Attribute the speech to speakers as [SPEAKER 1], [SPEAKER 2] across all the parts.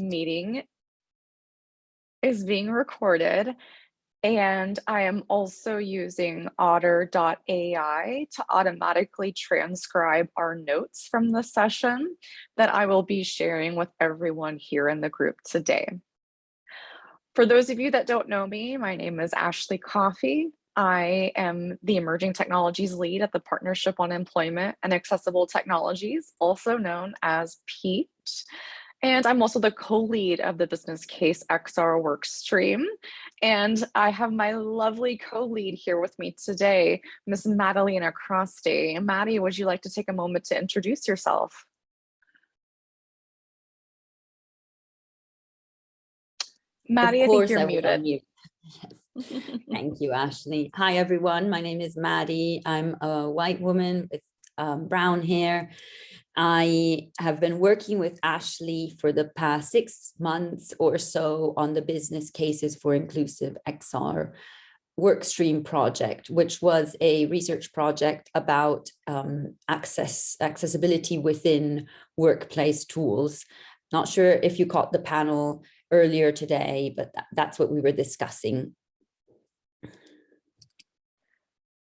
[SPEAKER 1] meeting is being recorded and I am also using otter.ai to automatically transcribe our notes from the session that I will be sharing with everyone here in the group today. For those of you that don't know me, my name is Ashley Coffey. I am the Emerging Technologies Lead at the Partnership on Employment and Accessible Technologies, also known as PEAT. And I'm also the co-lead of the Business Case XR workstream. And I have my lovely co-lead here with me today, Ms. Madalena Croste. Maddie, would you like to take a moment to introduce yourself? Maddie, I think you're
[SPEAKER 2] I
[SPEAKER 1] muted.
[SPEAKER 2] Mute. Yes. Thank you, Ashley. Hi, everyone. My name is Maddie. I'm a white woman with um, brown hair I have been working with Ashley for the past six months or so on the business cases for inclusive XR workstream project, which was a research project about um, access accessibility within workplace tools. Not sure if you caught the panel earlier today, but that, that's what we were discussing.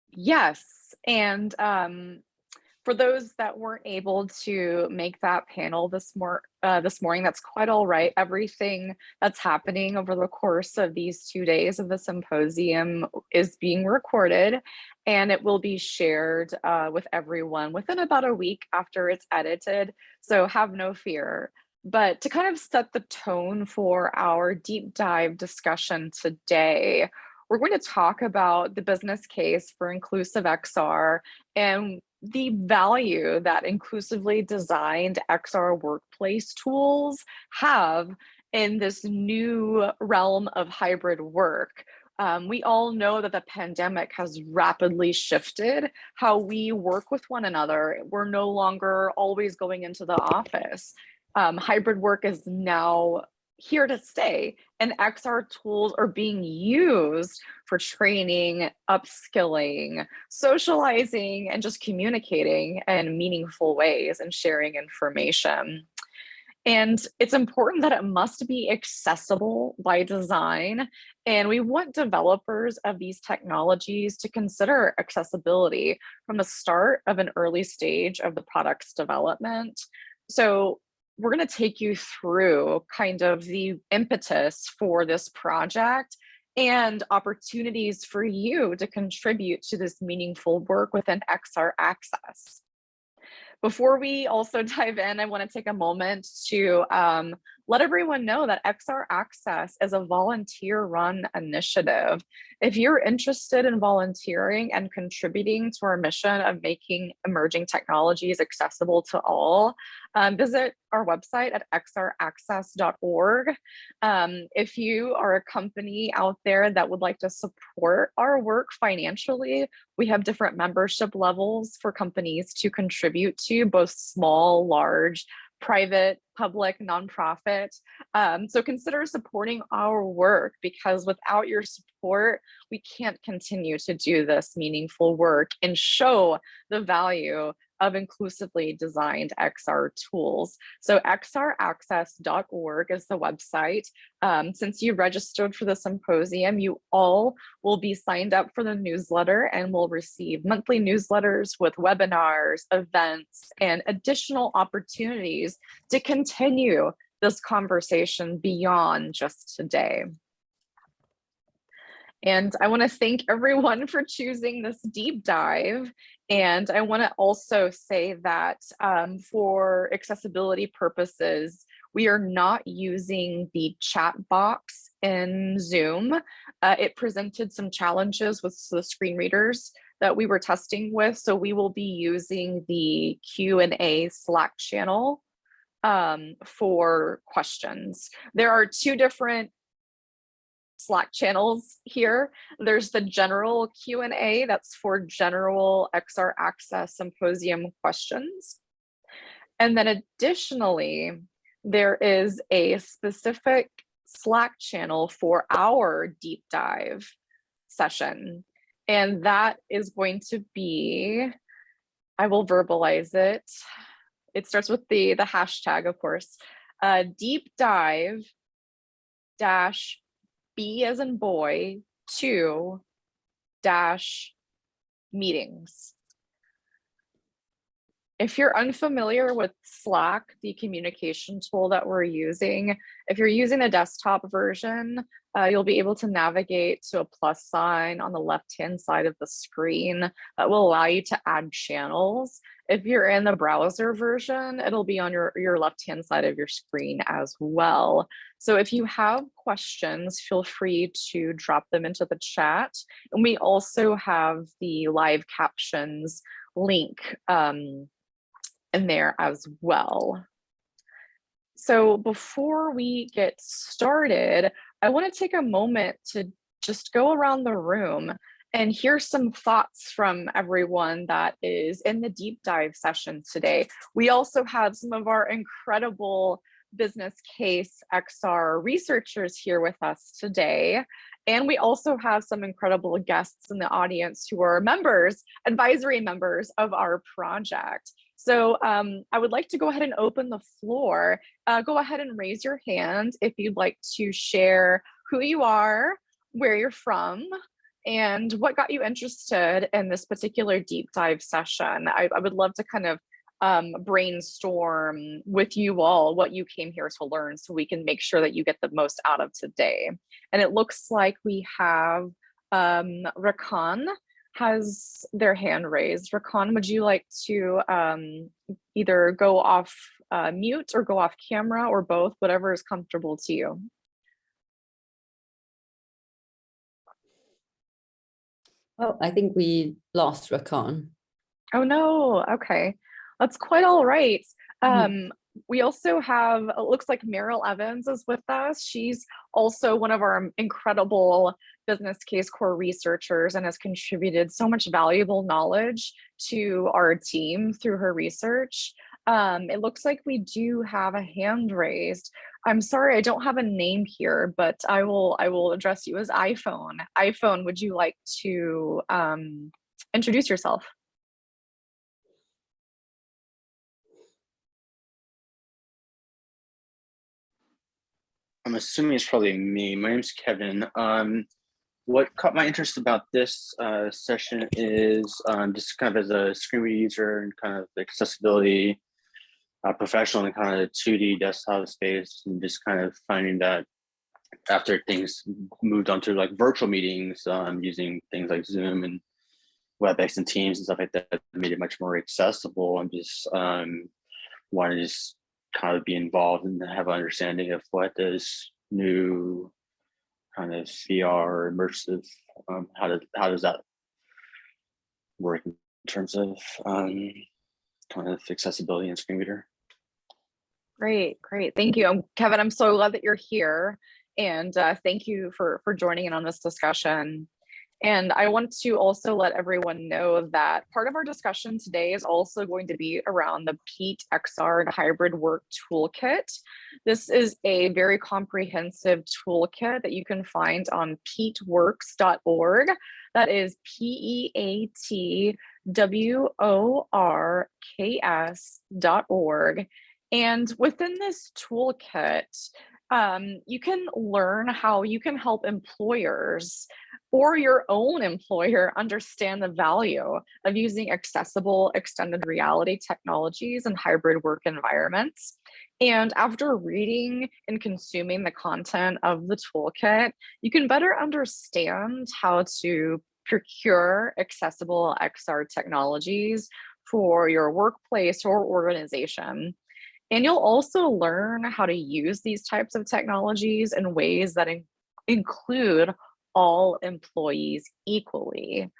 [SPEAKER 1] Yes, and um, for those that weren't able to make that panel this, mor uh, this morning, that's quite all right. Everything that's happening over the course of these two days of the symposium is being recorded and it will be shared uh, with everyone within about a week after it's edited. So have no fear. But to kind of set the tone for our deep dive discussion today, we're going to talk about the business case for inclusive XR and the value that inclusively designed XR workplace tools have in this new realm of hybrid work. Um, we all know that the pandemic has rapidly shifted how we work with one another. We're no longer always going into the office. Um, hybrid work is now here to stay and XR tools are being used for training, upskilling, socializing, and just communicating in meaningful ways and sharing information. And it's important that it must be accessible by design. And we want developers of these technologies to consider accessibility from the start of an early stage of the product's development. So we're going to take you through kind of the impetus for this project and opportunities for you to contribute to this meaningful work within XR Access. Before we also dive in, I want to take a moment to um, let everyone know that XR Access is a volunteer run initiative. If you're interested in volunteering and contributing to our mission of making emerging technologies accessible to all, um, visit our website at xraccess.org. Um, if you are a company out there that would like to support our work financially, we have different membership levels for companies to contribute to, both small, large, private, public, nonprofit. Um, so consider supporting our work because without your support, we can't continue to do this meaningful work and show the value of inclusively designed XR tools. So xraccess.org is the website. Um, since you registered for the symposium, you all will be signed up for the newsletter and will receive monthly newsletters with webinars, events, and additional opportunities to continue this conversation beyond just today. And I want to thank everyone for choosing this deep dive and I want to also say that um, for accessibility purposes, we are not using the chat box in Zoom. Uh, it presented some challenges with the screen readers that we were testing with. So we will be using the Q&A Slack channel um, for questions. There are two different Slack channels here. There's the general Q&A that's for general XR Access Symposium questions. And then additionally, there is a specific Slack channel for our deep dive session. And that is going to be, I will verbalize it. It starts with the, the hashtag, of course, uh, deep dive dash B as in boy two dash meetings. If you're unfamiliar with Slack, the communication tool that we're using, if you're using the desktop version, uh, you'll be able to navigate to a plus sign on the left-hand side of the screen that will allow you to add channels. If you're in the browser version, it'll be on your, your left-hand side of your screen as well. So if you have questions, feel free to drop them into the chat. And we also have the live captions link um, in there as well. So before we get started, I want to take a moment to just go around the room and here's some thoughts from everyone that is in the deep dive session today. We also have some of our incredible business case XR researchers here with us today. And we also have some incredible guests in the audience who are members, advisory members of our project. So um, I would like to go ahead and open the floor. Uh, go ahead and raise your hand if you'd like to share who you are, where you're from, and what got you interested in this particular deep dive session. I, I would love to kind of um, brainstorm with you all what you came here to learn so we can make sure that you get the most out of today. And it looks like we have um, Rakan has their hand raised. Rakan, would you like to um, either go off uh, mute or go off camera or both, whatever is comfortable to you?
[SPEAKER 2] Oh, I think we lost Rakan.
[SPEAKER 1] Oh no, okay. That's quite all right. Mm -hmm. Um, we also have, it looks like Meryl Evans is with us. She's also one of our incredible business case core researchers and has contributed so much valuable knowledge to our team through her research. Um, it looks like we do have a hand raised. I'm sorry, I don't have a name here, but I will I will address you as iPhone. iPhone, would you like to um, introduce yourself?
[SPEAKER 3] I'm assuming it's probably me. My name's Kevin. Um, what caught my interest about this uh, session is um, just kind of as a screen reader user and kind of accessibility uh, professional in kind of the 2D desktop space and just kind of finding that after things moved on to like virtual meetings um, using things like Zoom and WebEx and Teams and stuff like that made it much more accessible and just um, wanted to just kind of be involved and have an understanding of what this new kind of VR immersive, um, how does how does that work in terms of um, kind of accessibility and screen reader?
[SPEAKER 1] Great, great, thank you, Kevin. I'm so glad that you're here, and uh, thank you for for joining in on this discussion. And I want to also let everyone know that part of our discussion today is also going to be around the PEAT XR hybrid work toolkit. This is a very comprehensive toolkit that you can find on peatworks.org. That is P-E-A-T-W-O-R-K-S dot org. And within this toolkit, um, you can learn how you can help employers or your own employer understand the value of using accessible extended reality technologies and hybrid work environments. And after reading and consuming the content of the toolkit, you can better understand how to procure accessible XR technologies for your workplace or organization. And you'll also learn how to use these types of technologies in ways that in include all employees equally.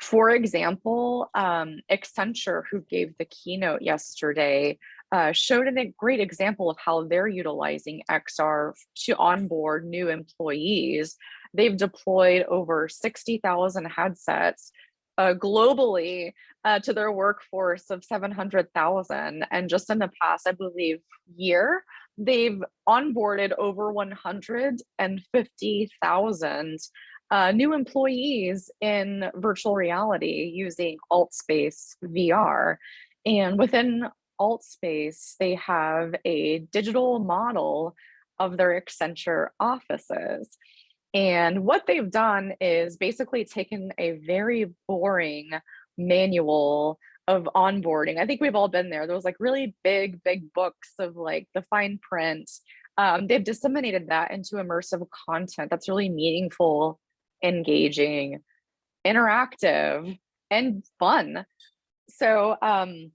[SPEAKER 1] For example, um, Accenture, who gave the keynote yesterday, uh, showed a great example of how they're utilizing XR to onboard new employees. They've deployed over 60,000 headsets uh, globally uh, to their workforce of 700,000. And just in the past, I believe, year, they've onboarded over 150,000 uh, new employees in virtual reality using AltSpace VR. And within Altspace, they have a digital model of their Accenture offices. And what they've done is basically taken a very boring manual of onboarding. I think we've all been there. Those like really big, big books of like the fine print. Um, they've disseminated that into immersive content that's really meaningful, engaging, interactive, and fun. So um,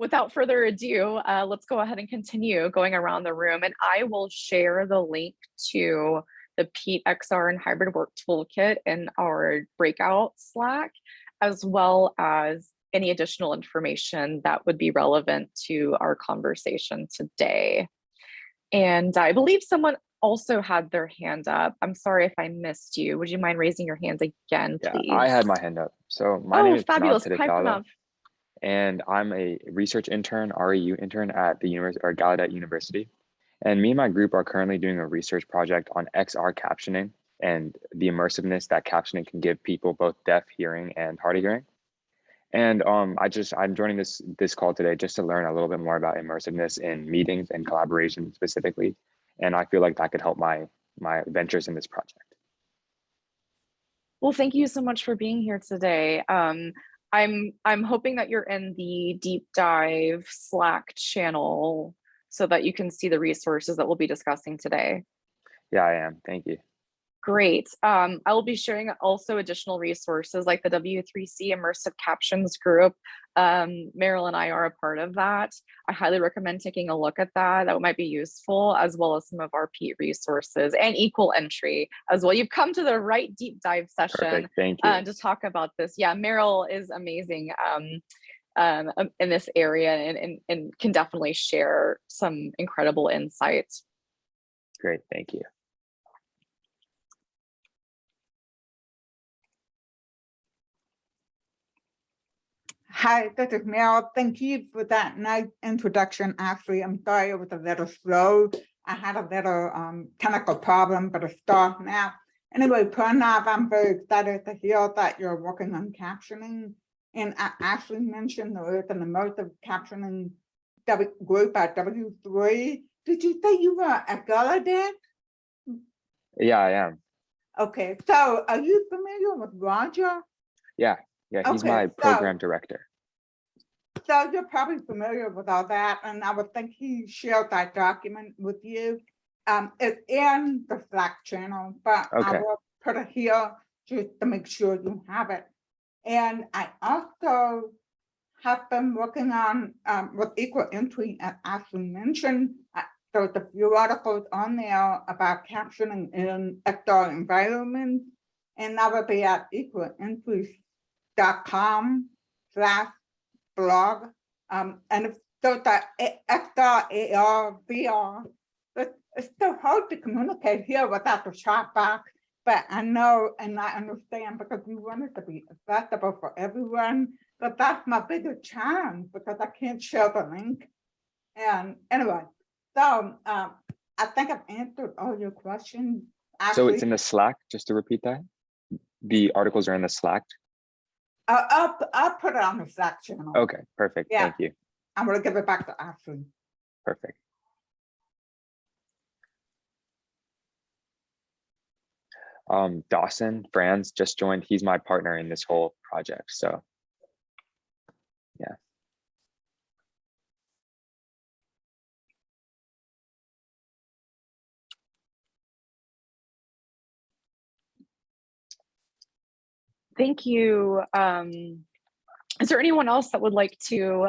[SPEAKER 1] without further ado, uh, let's go ahead and continue going around the room and I will share the link to the PEAT XR and hybrid work toolkit in our breakout Slack, as well as any additional information that would be relevant to our conversation today. And I believe someone also had their hand up. I'm sorry if I missed you. Would you mind raising your hand again, please? Yeah.
[SPEAKER 4] I had my hand up. So my name
[SPEAKER 1] oh,
[SPEAKER 4] is Pranav
[SPEAKER 1] fabulous. Hi, Pranav.
[SPEAKER 4] And I'm a research intern, REU intern at the University or Gallaudet University. And me and my group are currently doing a research project on XR captioning and the immersiveness that captioning can give people both deaf hearing and hard of hearing. And um, I just I'm joining this this call today just to learn a little bit more about immersiveness in meetings and collaboration specifically. And I feel like that could help my my ventures in this project.
[SPEAKER 1] Well, thank you so much for being here today. Um, I'm I'm hoping that you're in the deep dive Slack channel so that you can see the resources that we'll be discussing today.
[SPEAKER 4] Yeah, I am. Thank you.
[SPEAKER 1] Great. Um, I will be sharing also additional resources like the W3C Immersive Captions group. Um, Meryl and I are a part of that. I highly recommend taking a look at that. That might be useful, as well as some of our PEAT resources and equal entry as well. You've come to the right deep dive session
[SPEAKER 4] Perfect. Thank you.
[SPEAKER 1] uh, to talk about this. Yeah, Meryl is amazing um, um, um, in this area and, and, and can definitely share some incredible insights.
[SPEAKER 4] Great. Thank you.
[SPEAKER 5] Hi, this is Meryl. Thank you for that nice introduction. Actually, I'm sorry it was a little slow. I had a little um, technical problem, but it's started now. Anyway, Pranav, I'm very excited to hear that you're working on captioning. And I actually mentioned there is an immersive captioning group at W3. Did you say you were at Gallaudet?
[SPEAKER 4] Yeah, I am.
[SPEAKER 5] Okay, so are you familiar with Roger?
[SPEAKER 4] Yeah, yeah, he's
[SPEAKER 5] Okay,
[SPEAKER 4] my
[SPEAKER 5] so-
[SPEAKER 4] program director.
[SPEAKER 5] So you're probably familiar with all that, and I would think he shared that document with you. Um, it's in the Slack channel, but I will put it here just to make sure you have it. And I also have been working on, um, with equal entry, as Ashley mentioned. uh, There's a few articles on there about captioning in outdoor environments. And that would be at equalentry.com slash blog. Um, and if so that XR, AR, VR, it's so hard to communicate here without the chat box. But I know and I understand because we want it to be accessible for everyone. But that's my biggest challenge because I can't share the link. And anyway, so um, I think I've answered all your questions.
[SPEAKER 4] So it's in the Slack, just to repeat that? The articles are in the Slack?
[SPEAKER 5] I'll, I'll, I'll put it on the Slack channel.
[SPEAKER 4] Okay, perfect.
[SPEAKER 5] Yeah.
[SPEAKER 4] Thank you.
[SPEAKER 5] I'm gonna give it back to Ashley.
[SPEAKER 4] Perfect. Um, Dawson Franz just joined. He's my partner in this whole project. So
[SPEAKER 1] Thank you. Um, is there anyone else that would like to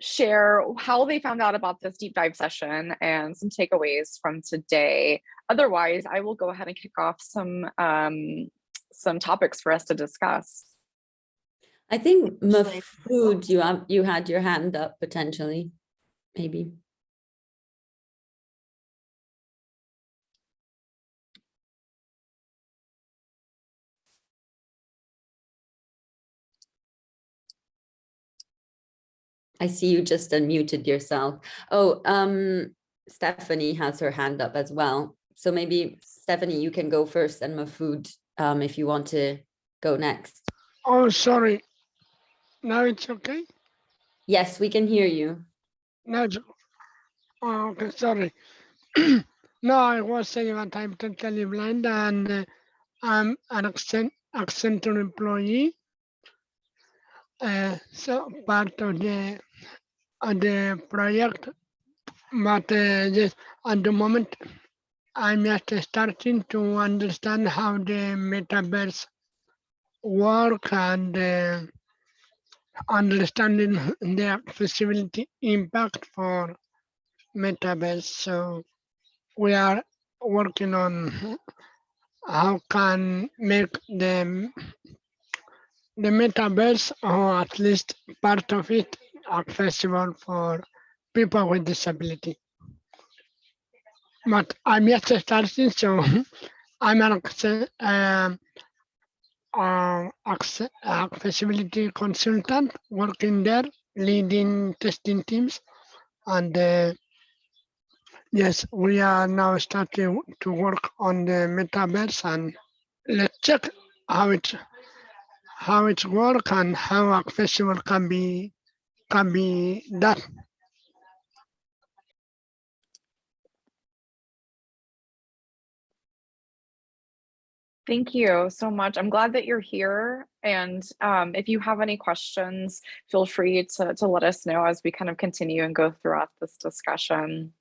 [SPEAKER 1] share how they found out about this deep dive session and some takeaways from today? Otherwise, I will go ahead and kick off some um, some topics for us to discuss.
[SPEAKER 2] I think Mafood, you have, you had your hand up potentially, maybe. I see you just unmuted yourself. Oh, um, Stephanie has her hand up as well. So maybe Stephanie, you can go first and Mafood, um, if you want to go next.
[SPEAKER 6] Oh, sorry. Now it's okay?
[SPEAKER 2] Yes, we can hear you.
[SPEAKER 6] No, oh, okay, sorry. no, I was saying that I'm totally blind and uh, I'm an accent, Accenture employee. Uh, so part of the of the project, but uh, at the moment I'm just starting to understand how the metaverse work and uh, understanding the accessibility impact for metaverse. So we are working on how can make the the metaverse or at least part of it accessible for people with disability. But I'm yet starting, so I'm an um, uh, accessibility consultant working there, leading testing teams. And uh, yes, we are now starting to work on the metaverse and let's check how it how it work and how accessible can be can be done.
[SPEAKER 1] Thank you so much. I'm glad that you're here. And um, if you have any questions, feel free to, to let us know as we kind of continue and go throughout this discussion.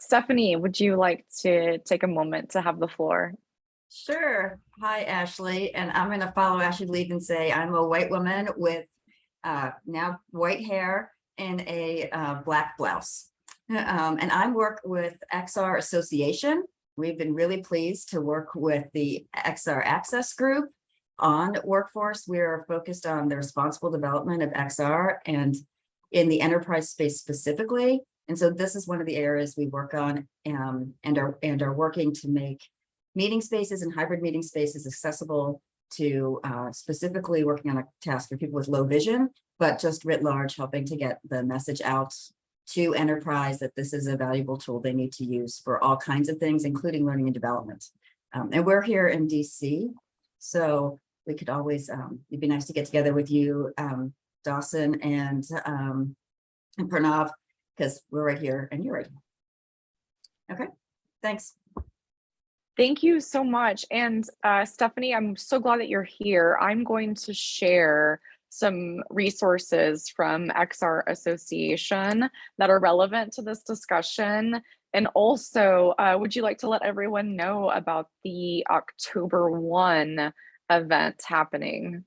[SPEAKER 1] Stephanie, would you like to take a moment to have the floor?
[SPEAKER 7] Sure. Hi, Ashley. And I'm going to follow Ashley lead and say I'm a white woman with uh, now white hair and a uh, black blouse. Um, and I work with XR Association. We've been really pleased to work with the XR Access Group on workforce. We are focused on the responsible development of XR and in the enterprise space specifically. And so this is one of the areas we work on um, and are and are working to make meeting spaces and hybrid meeting spaces accessible to uh, specifically working on a task for people with low vision, but just writ large, helping to get the message out to enterprise that this is a valuable tool they need to use for all kinds of things, including learning and development. Um, and we're here in DC, so we could always, um, it'd be nice to get together with you, um, Dawson and, um, and Pranav, because we're right here and you're right. here. Okay, thanks.
[SPEAKER 1] Thank you so much. And uh, Stephanie, I'm so glad that you're here. I'm going to share some resources from XR Association that are relevant to this discussion. And also, uh, would you like to let everyone know about the October 1 event happening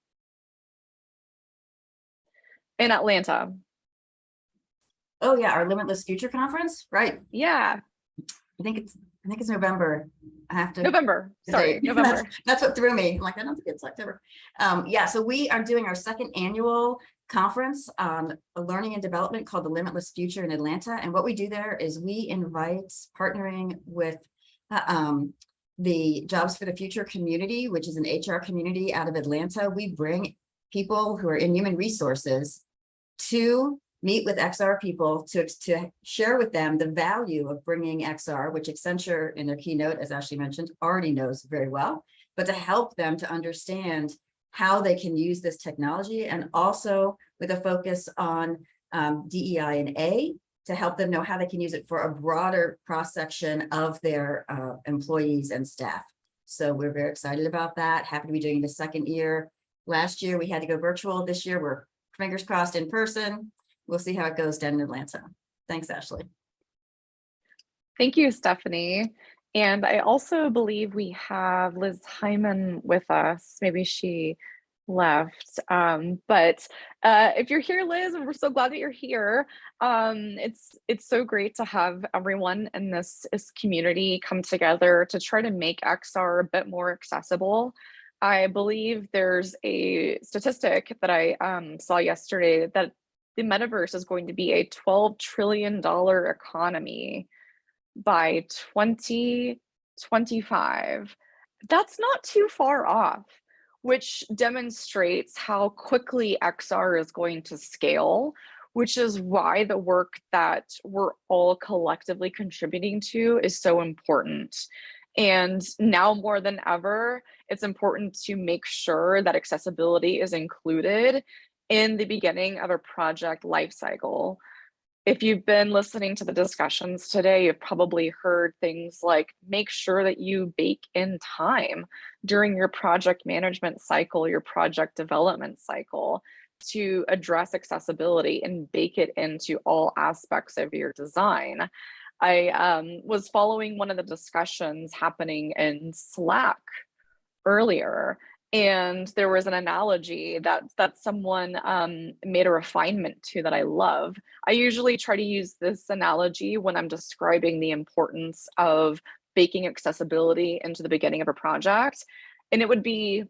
[SPEAKER 1] in Atlanta?
[SPEAKER 7] Oh yeah, our Limitless Future Conference, right?
[SPEAKER 1] Yeah,
[SPEAKER 7] I think it's, I think it's November. I have to.
[SPEAKER 1] November, sorry. November.
[SPEAKER 7] That's, that's what threw me. I'm like, I don't think it's October. Um, yeah, so we are doing our second annual conference on learning and development called the Limitless Future in Atlanta. And what we do there is we invite partnering with uh, um, the Jobs for the Future community, which is an HR community out of Atlanta. We bring people who are in human resources to meet with XR people to, to share with them the value of bringing XR, which Accenture in their keynote, as Ashley mentioned, already knows very well, but to help them to understand how they can use this technology and also with a focus on um, DEI and A to help them know how they can use it for a broader cross-section of their uh, employees and staff. So we're very excited about that. Happy to be doing the second year. Last year, we had to go virtual. This year, we're fingers crossed in person. We'll see how it goes down in Atlanta. Thanks, Ashley.
[SPEAKER 1] Thank you, Stephanie. And I also believe we have Liz Hyman with us. Maybe she left. Um, but uh, if you're here, Liz, we're so glad that you're here. Um, it's it's so great to have everyone in this, this community come together to try to make XR a bit more accessible. I believe there's a statistic that I um, saw yesterday that the metaverse is going to be a $12 trillion economy by 2025. That's not too far off, which demonstrates how quickly XR is going to scale, which is why the work that we're all collectively contributing to is so important. And now more than ever, it's important to make sure that accessibility is included in the beginning of a project lifecycle. If you've been listening to the discussions today, you've probably heard things like make sure that you bake in time during your project management cycle, your project development cycle to address accessibility and bake it into all aspects of your design. I um, was following one of the discussions happening in Slack earlier, and there was an analogy that that someone um, made a refinement to that I love. I usually try to use this analogy when I'm describing the importance of baking accessibility into the beginning of a project, and it would be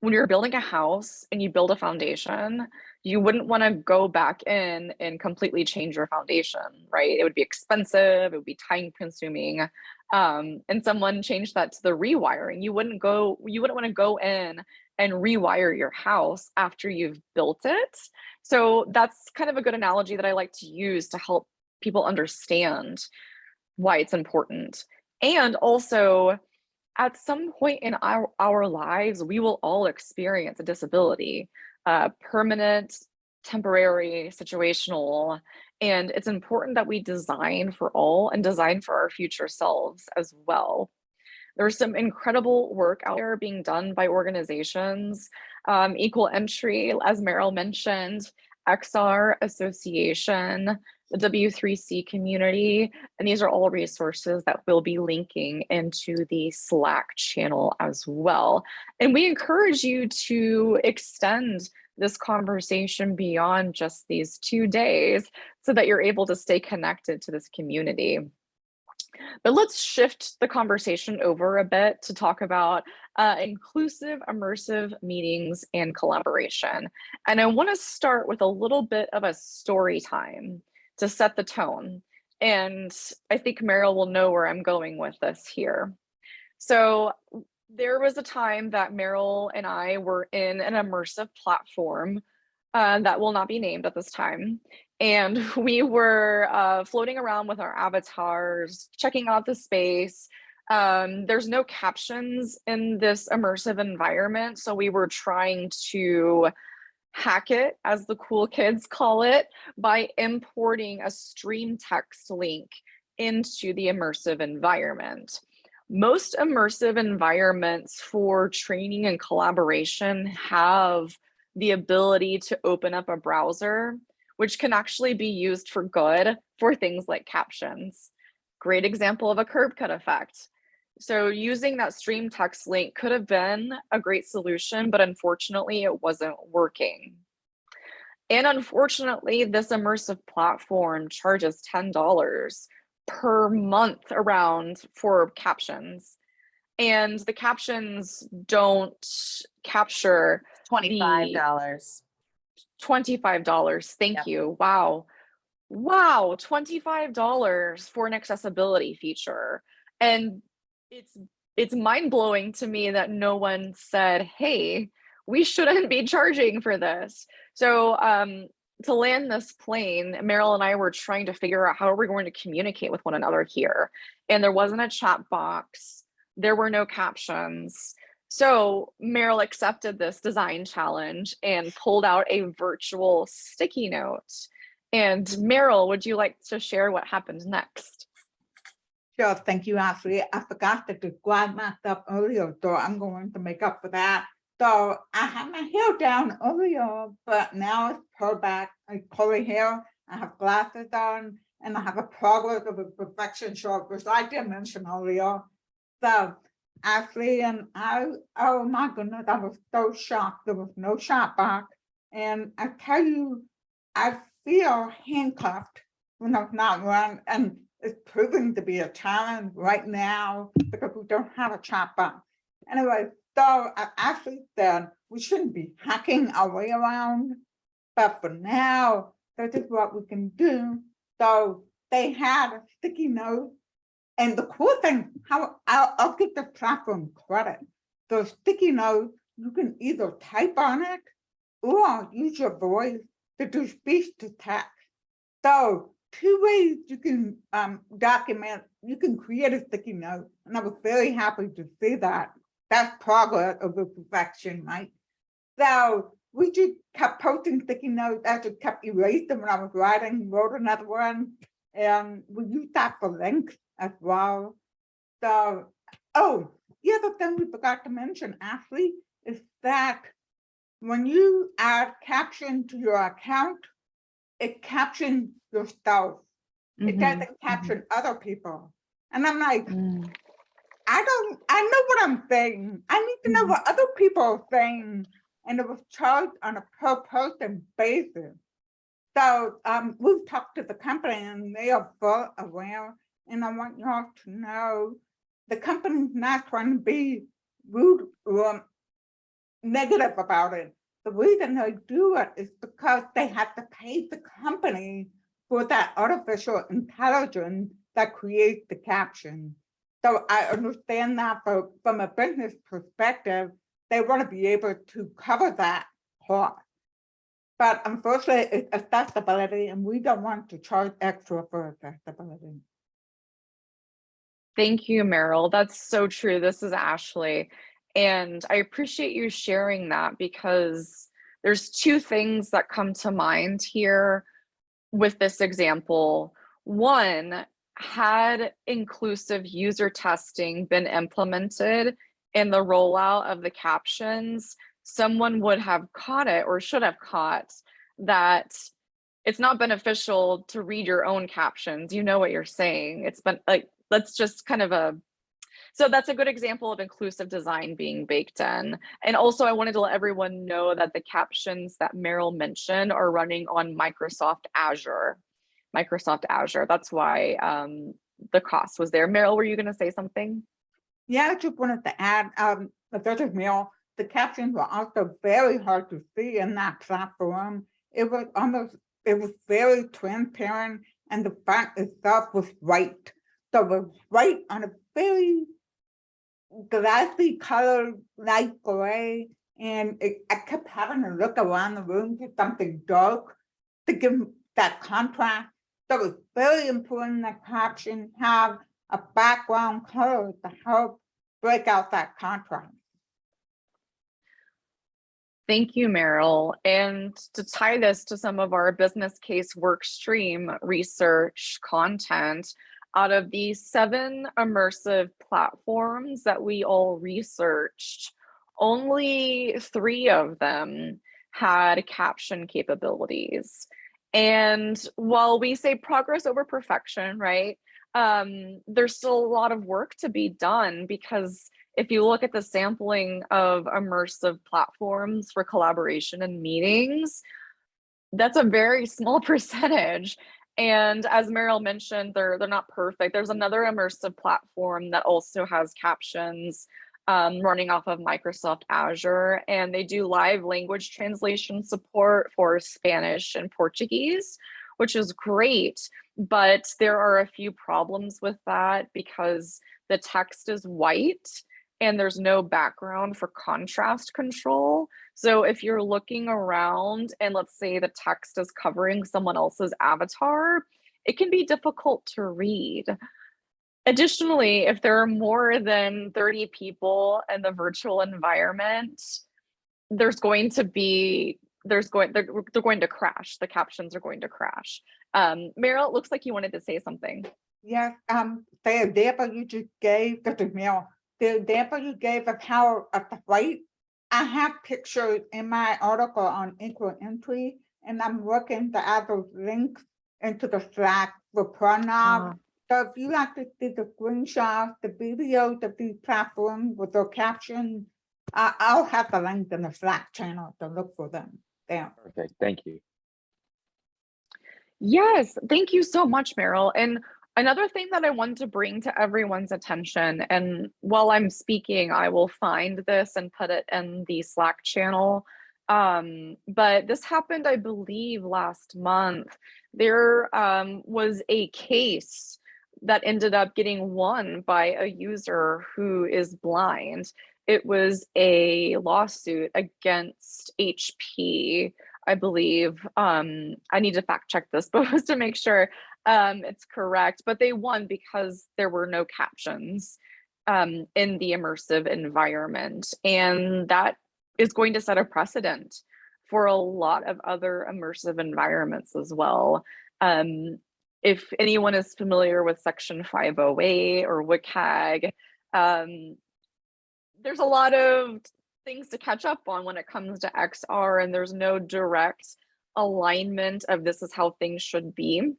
[SPEAKER 1] when you're building a house and you build a foundation, you wouldn't want to go back in and completely change your foundation, right? It would be expensive, it would be time consuming. Um, and someone changed that to the rewiring. You wouldn't go, you wouldn't want to go in and rewire your house after you've built it. So that's kind of a good analogy that I like to use to help people understand why it's important. And also, at some point in our, our lives, we will all experience a disability, permanent, temporary, situational, and it's important that we design for all and design for our future selves as well. There's some incredible work out there being done by organizations, um, Equal Entry, as Meryl mentioned, XR Association, the W3C community, and these are all resources that we'll be linking into the Slack channel as well. And we encourage you to extend this conversation beyond just these two days so that you're able to stay connected to this community. But let's shift the conversation over a bit to talk about uh, inclusive, immersive meetings and collaboration. And I wanna start with a little bit of a story time to set the tone. And I think Meryl will know where I'm going with this here. So there was a time that Meryl and I were in an immersive platform uh, that will not be named at this time. And we were uh, floating around with our avatars, checking out the space. Um, there's no captions in this immersive environment. So we were trying to hack it, as the cool kids call it, by importing a StreamText link into the immersive environment. Most immersive environments for training and collaboration have the ability to open up a browser, which can actually be used for good for things like captions. Great example of a curb cut effect. So using that StreamText link could have been a great solution, but unfortunately it wasn't working. And unfortunately, this immersive platform charges $10 per month around for captions. And the captions don't capture
[SPEAKER 8] Twenty-five dollars.
[SPEAKER 1] $25. Thank
[SPEAKER 8] Yep.
[SPEAKER 1] you. Wow. Wow, $25 for an accessibility feature. And it's it's mind-blowing to me that no one said, "Hey, we shouldn't be charging for this." So, um to land this plane, Meryl and I were trying to figure out how are we going to communicate with one another here. And there wasn't a chat box. There were no captions. So Meryl accepted this design challenge and pulled out a virtual sticky note. And Meryl, would you like to share what happened next?
[SPEAKER 5] Sure, thank you, Ashley. I forgot to glad math up earlier, so I'm going to make up for that. So I had my hair down earlier, but now it's pulled back, I curly hair, I have glasses on, and I have a progress of a perfection short, which I didn't mention earlier. So Ashley and I, oh my goodness, I was so shocked. There was no shot back. And I tell you, I feel handcuffed when I'm not run, and it's proving to be a challenge right now because we don't have a chat box. Anyway, so actually said we shouldn't be hacking our way around, but for now, this is what we can do. So they had a sticky note. And the cool thing, how I'll, I'll give the platform credit. The sticky note, you can either type on it or use your voice to do speech to text. So two ways you can um, document, you can create a sticky note. And I was very happy to see that. That's progress over perfection, right? So we just kept posting sticky notes, I just kept erasing them when I was writing, wrote another one. And we used that for links as well. So, oh, the other thing we forgot to mention, Ashley, is that when you add caption to your account, it captions yourself. It
[SPEAKER 1] Mhm,
[SPEAKER 5] doesn't caption other people. And I'm like,
[SPEAKER 1] mm.
[SPEAKER 5] I don't, I know what I'm saying. I need to know
[SPEAKER 1] Mhm.
[SPEAKER 5] what other people are saying. And it was charged on a per person basis. So um, we've talked to the company and they are well aware. And I want y'all to know the company's not trying to be rude or negative about it. The reason they do it is because they have to pay the company for that artificial intelligence that creates the caption. So I understand that, but from a business perspective, they want to be able to cover that cost. But unfortunately, it's accessibility and we don't want to charge extra for accessibility.
[SPEAKER 1] Thank you, Meryl. That's so true. This is Ashley. And I appreciate you sharing that because there's two things that come to mind here with this example. One, had inclusive user testing been implemented in the rollout of the captions, someone would have caught it or should have caught that it's not beneficial to read your own captions. You know what you're saying. It's been like, let's just kind of a, so that's a good example of inclusive design being baked in. And also I wanted to let everyone know that the captions that Meryl mentioned are running on Microsoft Azure. Microsoft Azure. That's why um, the cost was there. Meryl, were you going to say something?
[SPEAKER 5] Yeah, I just wanted to add, um, the Dr. Mill, the captions were also very hard to see in that platform. It was almost, it was very transparent and the font itself was white. So it was white on a very glassy colored light gray. And it, I kept having to look around the room for something dark to give that contrast. So it's very important that captions have a background color to help break out that contrast.
[SPEAKER 1] Thank you, Meryl. And to tie this to some of our business case work stream research content, out of the seven immersive platforms that we all researched, only three of them had caption capabilities. And while we say progress over perfection, right? Um, there's still a lot of work to be done because if you look at the sampling of immersive platforms for collaboration and meetings, that's a very small percentage. And as Meryl mentioned, they're they're not perfect. There's another immersive platform that also has captions um, running off of Microsoft Azure, and they do live language translation support for Spanish and Portuguese, which is great. But there are a few problems with that because the text is white and there's no background for contrast control. So if you're looking around and let's say the text is covering someone else's avatar, it can be difficult to read. Additionally, if there are more than 30 people in the virtual environment, there's going to be, there's going, they're, they're going to crash. The captions are going to crash. Um, Meryl, it looks like you wanted to say something.
[SPEAKER 5] Yes, um, the example you just gave, Dr. Mill, the example you gave of how of the white, I have pictures in my article on equal entry, and I'm working to add those links into the Slack for Pranav.
[SPEAKER 1] Ah.
[SPEAKER 5] So if you like to see the screenshots, the videos of these platforms with the caption, I, I'll have the link in the Slack channel to look for them there.
[SPEAKER 4] Perfect. Thank you.
[SPEAKER 1] Yes, thank you so much, Meryl. And another thing that I want to bring to everyone's attention, and while I'm speaking, I will find this and put it in the Slack channel. Um, but this happened, I believe, last month. There um, was a case that ended up getting won by a user who is blind. It was a lawsuit against HP I believe. Um, I need to fact check this, but was to make sure um, it's correct. But they won because there were no captions um, in the immersive environment. And that is going to set a precedent for a lot of other immersive environments as well. Um, if anyone is familiar with Section 508 or WCAG, um, there's a lot of things to catch up on when it comes to XR, and there's no direct alignment of this is how things should be.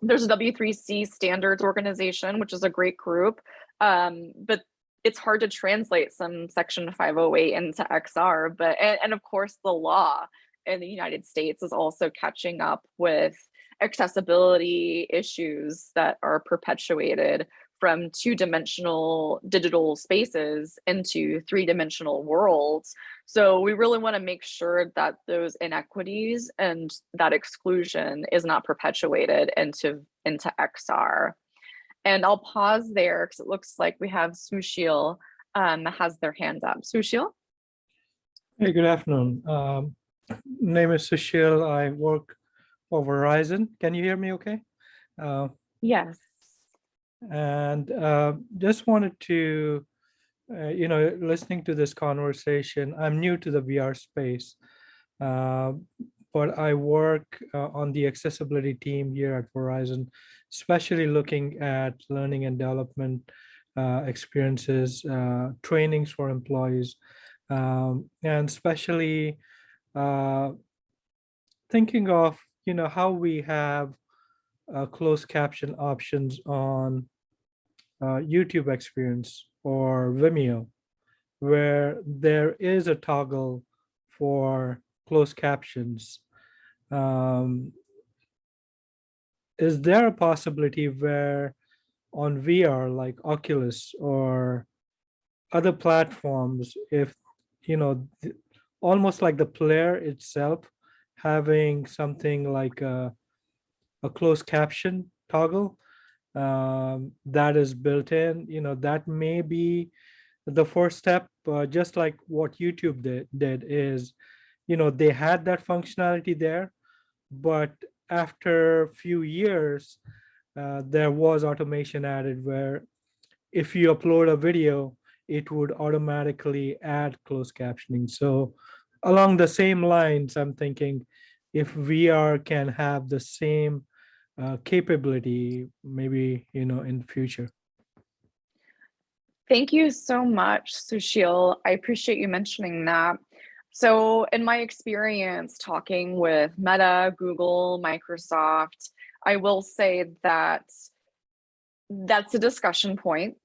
[SPEAKER 1] There's a W3C standards organization, which is a great group, um, but it's hard to translate some section 508 into XR, but and, and of course the law in the United States is also catching up with accessibility issues that are perpetuated from two-dimensional digital spaces into three-dimensional worlds. So we really want to make sure that those inequities and that exclusion is not perpetuated into, into XR. And I'll pause there because it looks like we have Sushil um, has their hand up. Sushil?
[SPEAKER 9] Hey, good afternoon. Um, name is Sushil. I work for Verizon. Can you hear me okay? Uh,
[SPEAKER 1] Yes.
[SPEAKER 9] and uh, just wanted to, uh, you know, listening to this conversation, I'm new to the VR space, uh, but I work uh, on the accessibility team here at Verizon, especially looking at learning and development uh, experiences, uh, trainings for employees, um, and especially uh, thinking of, you know, how we have uh, closed caption options on uh, YouTube experience or Vimeo, where there is a toggle for closed captions. Um, is there a possibility where on VR like Oculus or other platforms, if you know, almost like the player itself having something like a a closed caption toggle um, that is built in, you know, that may be the first step, uh, just like what YouTube did, did is, you know, they had that functionality there, but after a few years, uh, there was automation added where if you upload a video, it would automatically add closed captioning. So along the same lines, I'm thinking if VR can have the same uh, capability, maybe, you know, in the future.
[SPEAKER 1] Thank you so much, Sushil. I appreciate you mentioning that. So in my experience talking with Meta, Google, Microsoft, I will say that that's a discussion point.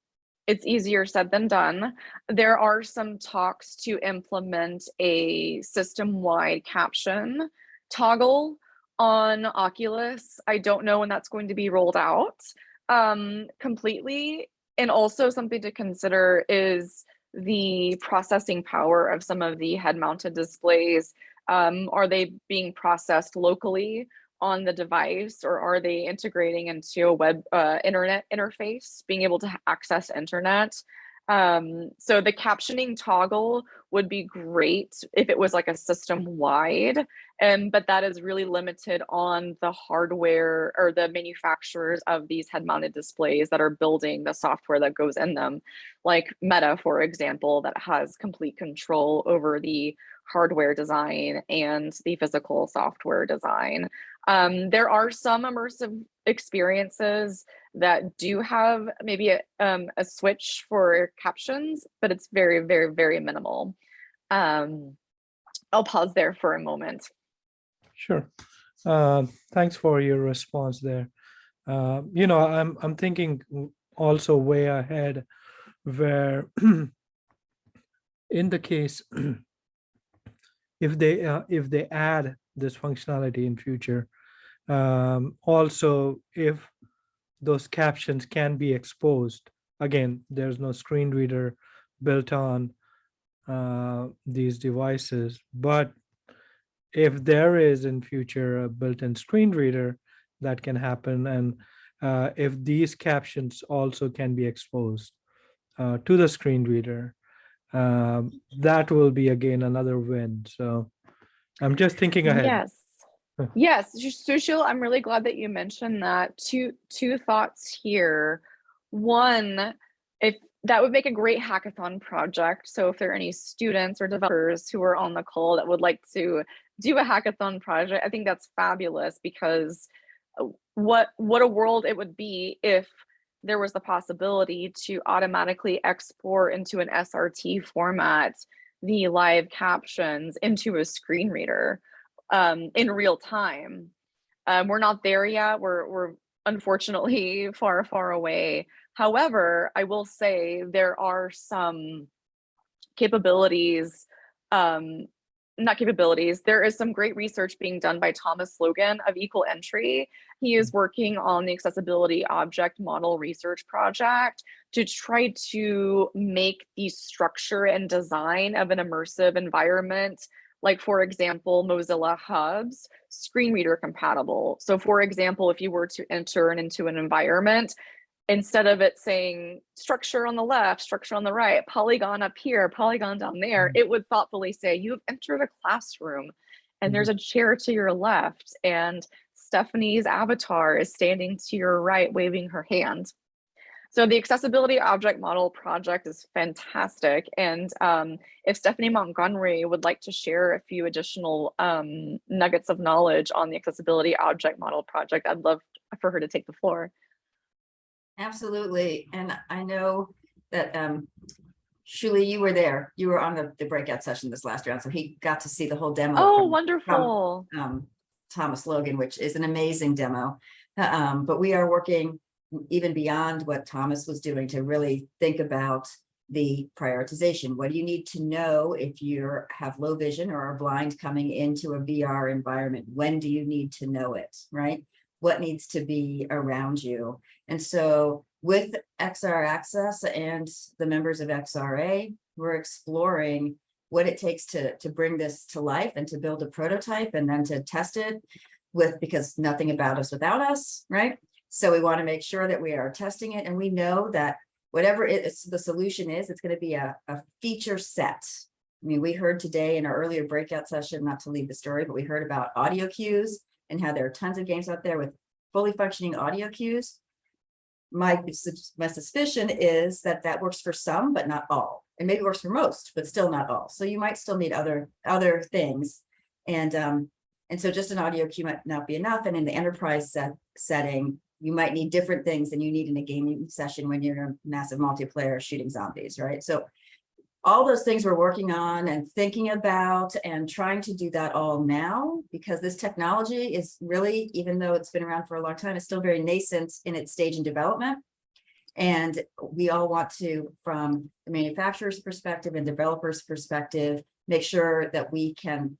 [SPEAKER 1] It's easier said than done. There are some talks to implement a system-wide caption toggle on Oculus. I don't know when that's going to be rolled out um, completely. And also something to consider is the processing power of some of the head mounted displays. Um, are they being processed locally on the device or are they integrating into a web uh, internet interface, being able to access internet? Um, so the captioning toggle would be great if it was like a system wide, um, but that is really limited on the hardware or the manufacturers of these head mounted displays that are building the software that goes in them. Like Meta, for example, that has complete control over the hardware design and the physical software design. Um, there are some immersive experiences that do have maybe a, um, a switch for captions, but it's very, very, very minimal. Um, I'll pause there for a moment.
[SPEAKER 9] Sure. Uh, thanks for your response there. Uh, you know, I'm I'm thinking also way ahead, where in the case if they uh, if they add this functionality in future, um, also if those captions can be exposed. Again, there's no screen reader built on uh, these devices, but if there is in future a built-in screen reader that can happen and uh, if these captions also can be exposed uh, to the screen reader um, that will be again another win so i'm just thinking ahead
[SPEAKER 1] Yes. Yes, Su- Sushil, I'm really glad that you mentioned that. Two two thoughts here. One, if that would make a great hackathon project. So if there are any students or developers who are on the call that would like to do a hackathon project. I think that's fabulous because uh, what what a world it would be if there was the possibility to automatically export into an SRT format the live captions into a screen reader um, in real time. Um, we're not there yet. We're we're unfortunately far far away. However, I will say there are some capabilities um, not capabilities. There is some great research being done by Thomas Logan of Equal Entry. He is mm-hmm. working on the accessibility object model research project to try to make the structure and design of an immersive environment like for example, Mozilla Hubs, screen reader compatible. So for example, if you were to enter into an environment, instead of it saying structure on the left, structure on the right, polygon up here, polygon down there, it would thoughtfully say, you have entered a classroom and there's a chair to your left and Stephanie's avatar is standing to your right, waving her hand. So the accessibility object model project is fantastic. And um, if Stephanie Montgomery would like to share a few additional um, nuggets of knowledge on the accessibility object model project, I'd love for her to take the floor.
[SPEAKER 7] Absolutely. And I know that um, Shuli, you were there. You were on the, the breakout session this last round. So he got to see the whole demo.
[SPEAKER 1] Oh,
[SPEAKER 7] from-
[SPEAKER 1] wonderful.
[SPEAKER 7] um, Thomas Logan, which is an amazing demo. Uh, Um, but we are working even beyond what Thomas was doing to really think about the prioritization. What do you need to know if you have low vision or are blind coming into a VR environment? When do you need to know it, right? What needs to be around you? And so with XR Access and the members of XRA, we're exploring what it takes to, to bring this to life and to build a prototype and then to test it with, because nothing about us without us, right? So we want to make sure that we are testing it and we know that whatever it is, the solution is, it's going to be a, a feature set. I mean, we heard today in our earlier breakout session, not to leave the story, but we heard about audio cues and how there are tons of games out there with fully functioning audio cues. My, my suspicion is that that works for some, but not all. And maybe works for most, but still not all. So you might still need other, other things. And, um, and so just an audio cue might not be enough. And in the enterprise set, setting, you might need different things than you need in a gaming session when you're in a massive multiplayer shooting zombies, right? So all those things we're working on and thinking about and trying to do that all now because this technology is really, even though it's been around for a long time, it's still very nascent in its stage in development. And we all want to, from the manufacturer's perspective and developer's perspective, make sure that we can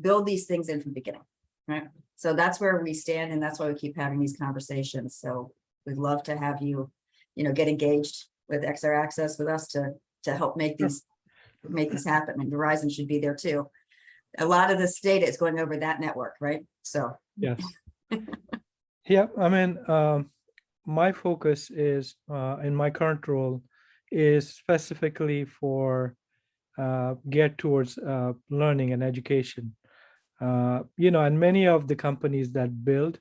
[SPEAKER 7] build these things in from the beginning, right? So that's where we stand and that's why we keep having these conversations. So we'd love to have you, you know, get engaged with XR Access with us to, to help make these, make this happen. And Verizon should be there too. A lot of this data is going over that network, right? So,
[SPEAKER 9] Yes. Yeah, I mean, um, my focus is, uh, in my current role is specifically for, uh, get towards, uh, learning and education. Uh, you know, and many of the companies that build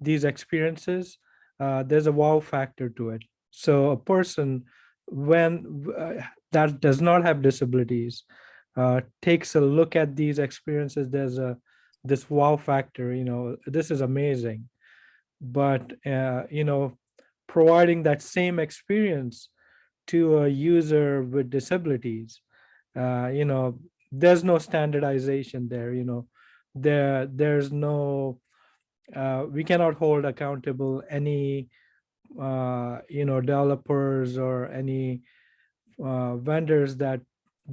[SPEAKER 9] these experiences, uh, there's a wow factor to it. So a person when uh, that does not have disabilities uh, takes a look at these experiences, there's a this wow factor. You know, this is amazing. But uh, you know, providing that same experience to a user with disabilities, uh, you know, there's no standardization there. You know, there there's no uh, we cannot hold accountable any uh, you know developers or any uh, vendors that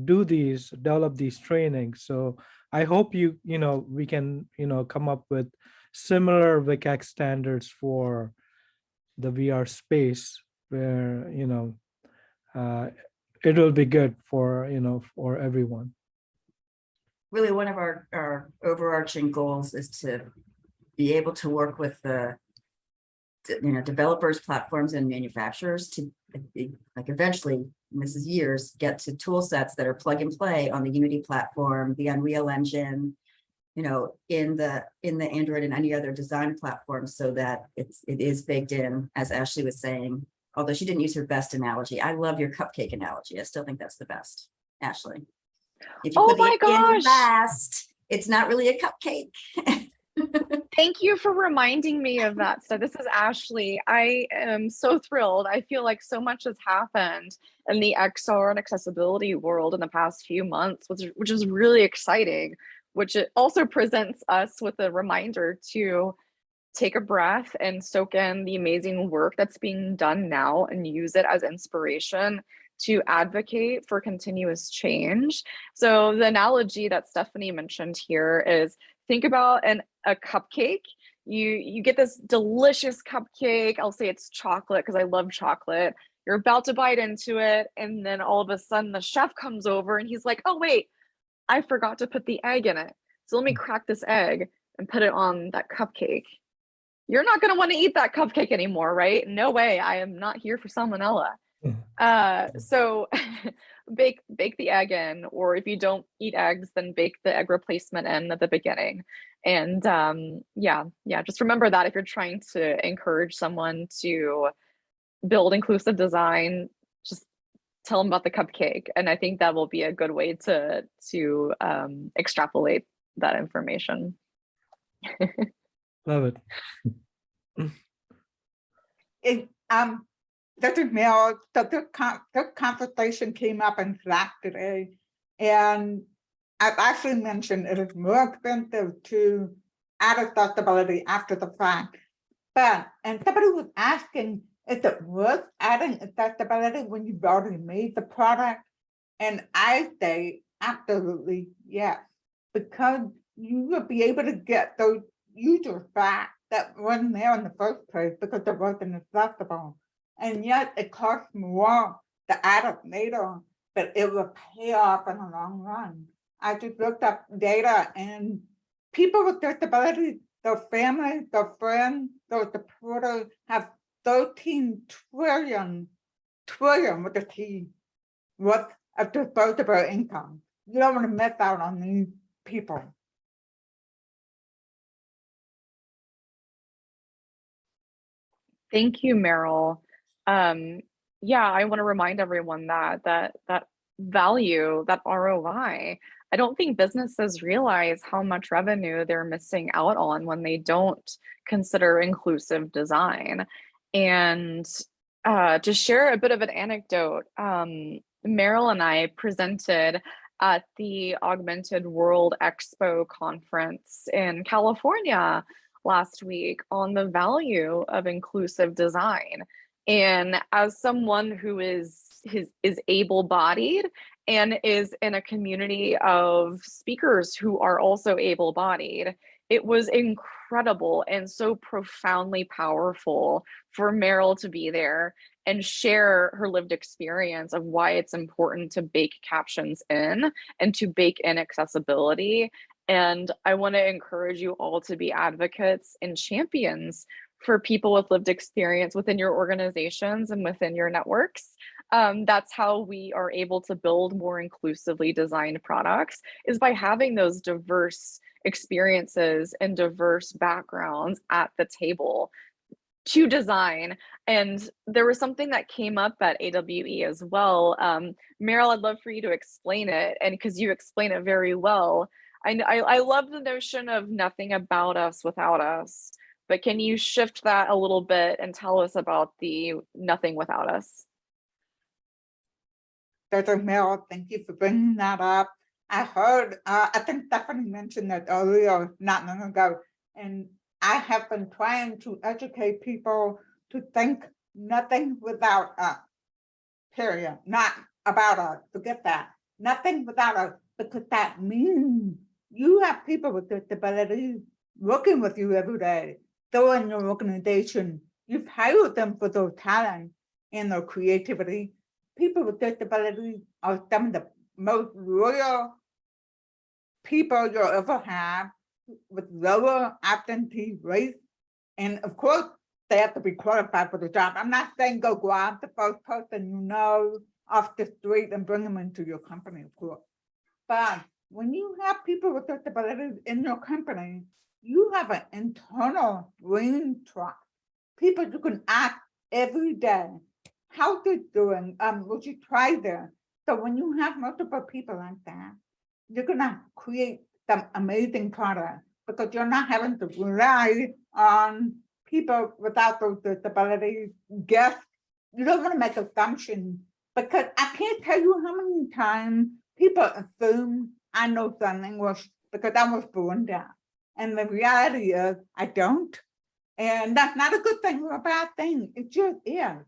[SPEAKER 9] do these develop these trainings. So i hope you you know we can you know come up with similar WCAG standards for the VR space where you know uh, it will be good for you know for everyone.
[SPEAKER 7] Really one of our, our overarching goals is to be able to work with the you know, developers, platforms and manufacturers to like eventually, is years, get to tool sets that are plug and play on the Unity platform, the Unreal Engine, you know, in the, in the Android and any other design platform so that it's, it is baked in, as Ashley was saying, although she didn't use her best analogy. I love your cupcake analogy. I still think that's the best, Ashley. If you
[SPEAKER 1] Oh
[SPEAKER 7] put
[SPEAKER 1] my
[SPEAKER 7] in
[SPEAKER 1] gosh.
[SPEAKER 7] Last, it's not really a cupcake.
[SPEAKER 1] Thank you for reminding me of that So This is Ashley. I am so thrilled. I feel like so much has happened in the XR and accessibility world in the past few months, which, which is really exciting, which it also presents us with a reminder to take a breath and soak in the amazing work that's being done now and use it as inspiration to advocate for continuous change. So the analogy that Stephanie mentioned here is think about an a cupcake. You you get this delicious cupcake. I'll say it's chocolate because I love chocolate. You're about to bite into it, and then all of a sudden the chef comes over and he's like, "Oh wait, I forgot to put the egg in it. So let me mm. crack this egg and put it on that cupcake." You're not going to want to eat that cupcake anymore, right? No way. I am not here for salmonella. Uh, so bake bake the egg in, or if you don't eat eggs, then bake the egg replacement in at the beginning. And um, yeah, yeah, just remember that if you're trying to encourage someone to build inclusive design, just tell them about the cupcake. And I think that will be a good way to to um, extrapolate that information.
[SPEAKER 9] Love it.
[SPEAKER 5] It, um, Dr. Mill, the, the, con- the conversation came up in today. And I've actually mentioned it is more expensive to add accessibility after the fact. But, and somebody was asking, is it worth adding accessibility when you've already made the product? And I say absolutely yes, because you will be able to get those users back that wasn't there in the first place because it wasn't accessible. And yet it costs more to add it later, but it will pay off in the long run. I just looked up data and people with disabilities, their families, their friends, their supporters have 13 trillion, trillion with a T, worth of disposable income. You don't want to miss out on these people.
[SPEAKER 1] Thank you, Meryl. Um, yeah, I want to remind everyone that that that value, that ROI, I don't think businesses realize how much revenue they're missing out on when they don't consider inclusive design. And uh, to share a bit of an anecdote, um, Meryl and I presented at the Augmented World Expo conference in California last week on the value of inclusive design. And as someone who is his, is able-bodied and is in a community of speakers who are also able-bodied, it was incredible and so profoundly powerful for Meryl to be there and share her lived experience of why it's important to bake captions in and to bake in accessibility. And I want to encourage you all to be advocates and champions for people with lived experience within your organizations and within your networks. Um, that's how we are able to build more inclusively designed products is by having those diverse experiences and diverse backgrounds at the table to design. And there was something that came up at AWE as well. Um, Meryl, I'd love for you to explain it and because you explain it very well. I, I, I love the notion of nothing about us without us. But can you shift that a little bit and tell us about the nothing without us?
[SPEAKER 5] Dr. Mel, thank you for bringing that up. I heard, uh, I think Stephanie mentioned that earlier, not long ago, and I have been trying to educate people to think nothing without us, period, not about us, forget that, nothing without us, because that means you have people with disabilities working with you every day. They're in your organization. You've hired them for their talent and their creativity. People with disabilities are some of the most loyal people you'll ever have with lower absentee rates. And of course, they have to be qualified for the job. I'm not saying go grab the first person you know off the street and bring them into your company, of course. But when you have people with disabilities in your company, you have an internal brain trust. People you can ask every day, how they're doing? Um, would you try there? So when you have multiple people like that, you're gonna create some amazing product because you're not having to rely on people without those disabilities. Guess you don't want to make assumptions because I can't tell you how many times people assume I know sign English because I was born deaf. And the reality is I don't. And that's not a good thing or a bad thing. It just is.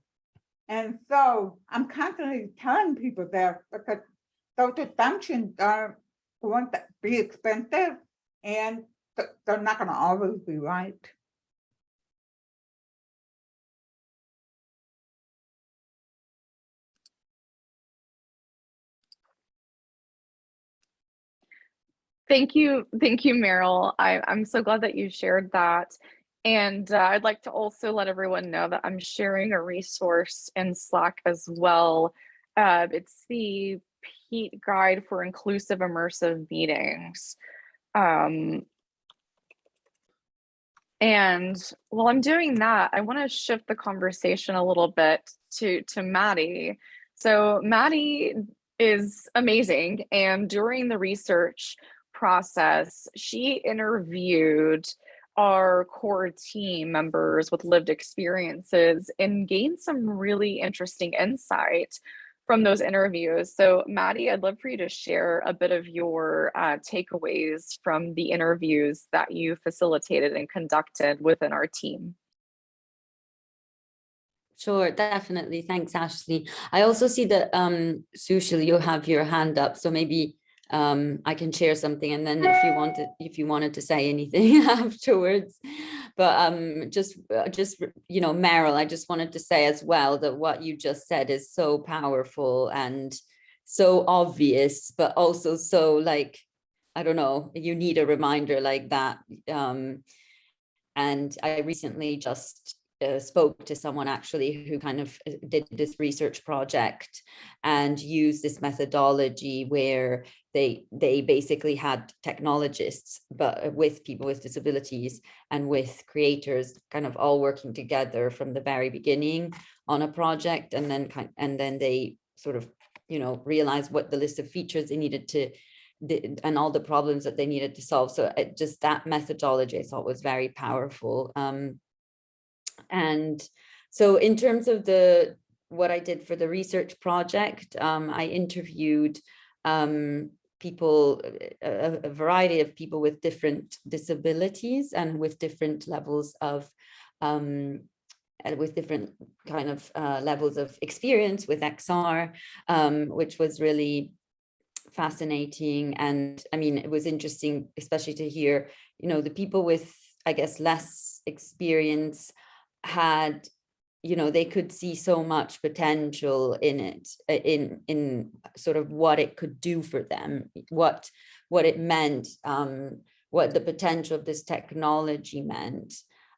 [SPEAKER 5] And so I'm constantly telling people that because those assumptions are going to be expensive and they're not going to always be right.
[SPEAKER 1] Thank you, thank you, Meryl. I, I'm so glad that you shared that. And uh, I'd like to also let everyone know that I'm sharing a resource in Slack as well. Uh, it's the PEAT Guide for Inclusive Immersive Meetings. Um, and while I'm doing that, I want to shift the conversation a little bit to, to Maddie. So Maddie is amazing. And during the research process, she interviewed our core team members with lived experiences and gained some really interesting insight from those interviews. So Maddie, I'd love for you to share a bit of your uh, takeaways from the interviews that you facilitated and conducted within our team.
[SPEAKER 2] Sure, definitely. Thanks, Ashley. I also see that um, Sushil, you have your hand up, so maybe um, I can share something and then if you wanted if you wanted to say anything afterwards. But um, just uh, just you know Meryl I just wanted to say as well that what you just said is so powerful and so obvious but also so like I don't know you need a reminder like that um, and I recently just uh, spoke to someone actually who kind of uh, did this research project and used this methodology where they they basically had technologists but uh, with people with disabilities and with creators kind of all working together from the very beginning on a project. And then kind and then they sort of you know realized what the list of features they needed to and all the problems that they needed to solve. So it, just that methodology I thought was very powerful. Um, and so in terms of the what I did for the research project, um, I interviewed um, people, a, a, variety of people with different disabilities and with different levels of, um, with different kind of uh, levels of experience with XR, um, which was really fascinating. And I mean, it was interesting, especially to hear, you know, the people with, I guess, less experience had you know they could see so much potential in it in in sort of what it could do for them what what it meant um what the potential of this technology meant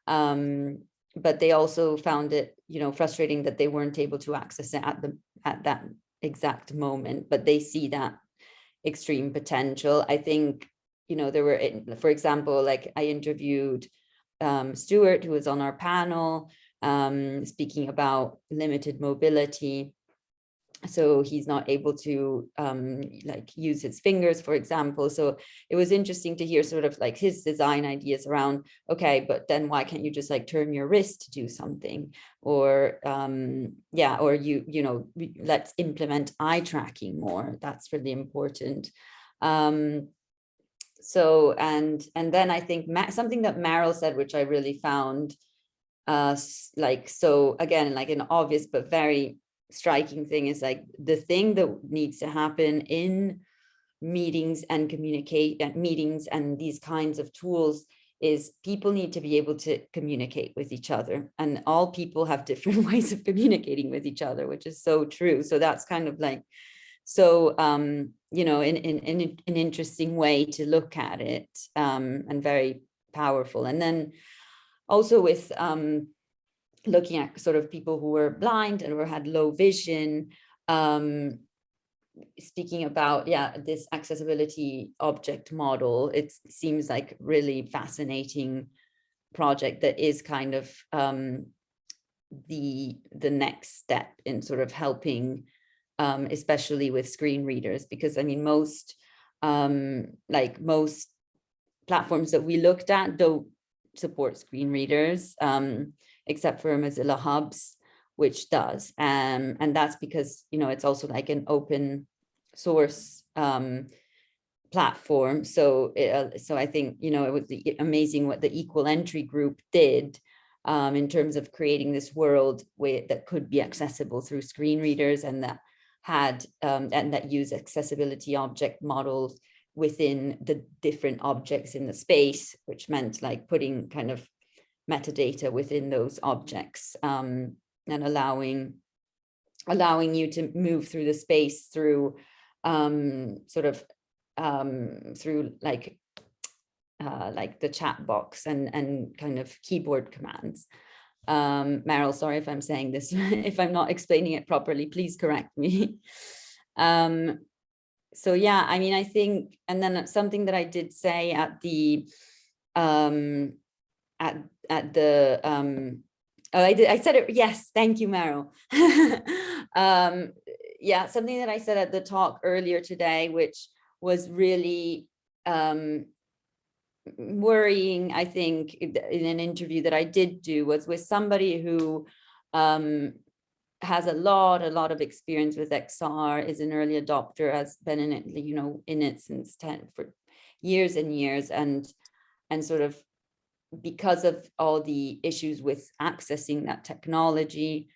[SPEAKER 2] um but they also found it you know frustrating that they weren't able to access it at the at that exact moment but they see that extreme potential. I think you know there were for example like i interviewed um, Stuart, who was on our panel, um, speaking about limited mobility. So he's not able to um, like use his fingers, for example. So it was interesting to hear sort of like his design ideas around, okay, but then why can't you just like turn your wrist to do something? Or um, yeah, or you, you know, let's implement eye tracking more. That's really important. Um, so and and then I think something that Meryl said, which I really found uh like so again like an obvious but very striking thing is like the thing that needs to happen in meetings and communicate at meetings and these kinds of tools is people need to be able to communicate with each other and all people have different ways of communicating with each other which is so true. So that's kind of like so, um, you know, in, in, in an interesting way to look at it um, and very powerful. And then also with um, looking at sort of people who were blind and who had low vision, um, speaking about, yeah, this accessibility object model, it seems like really fascinating project that is kind of um, the the next step in sort of helping um, especially with screen readers, because I mean, most um, like most platforms that we looked at don't support screen readers, um, except for Mozilla Hubs, which does. Um, and that's because, you know, it's also like an open source um, platform. So, it, uh, so I think, you know, it was amazing what the Equal Entry group did um, in terms of creating this world that could be accessible through screen readers and that had um, and that use accessibility object models within the different objects in the space, which meant like putting kind of metadata within those objects um, and allowing allowing you to move through the space through um, sort of um, through like uh, like the chat box and and kind of keyboard commands. Um, Meryl, sorry if I'm saying this, if I'm not explaining it properly, please correct me. um, so yeah, I mean, I think, and then something that I did say at the, um, at, at the, um, oh, I did, I said it, yes, thank you, Meryl. um, yeah, something that I said at the talk earlier today, which was really um, worrying, I think, in an interview that I did do was with somebody who um, has a lot, a lot of experience with XR, is an early adopter, has been in it, you know, in it since 10 for years and years, and and sort of because of all the issues with accessing that technology,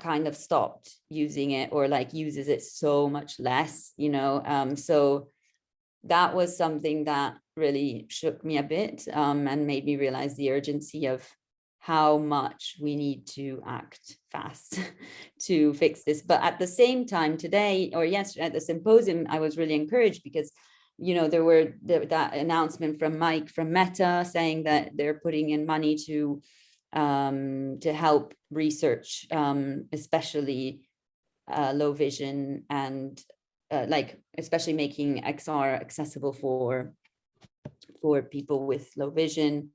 [SPEAKER 2] kind of stopped using it or like uses it so much less, you know. Um, so that was something that really shook me a bit um, and made me realize the urgency of how much we need to act fast to fix this. But at the same time today or yesterday at the symposium, I was really encouraged because, you know, there were the, that announcement from Mike from Meta saying that they're putting in money to um, to help research, um, especially uh, low vision and uh, like especially making XR accessible for for people with low vision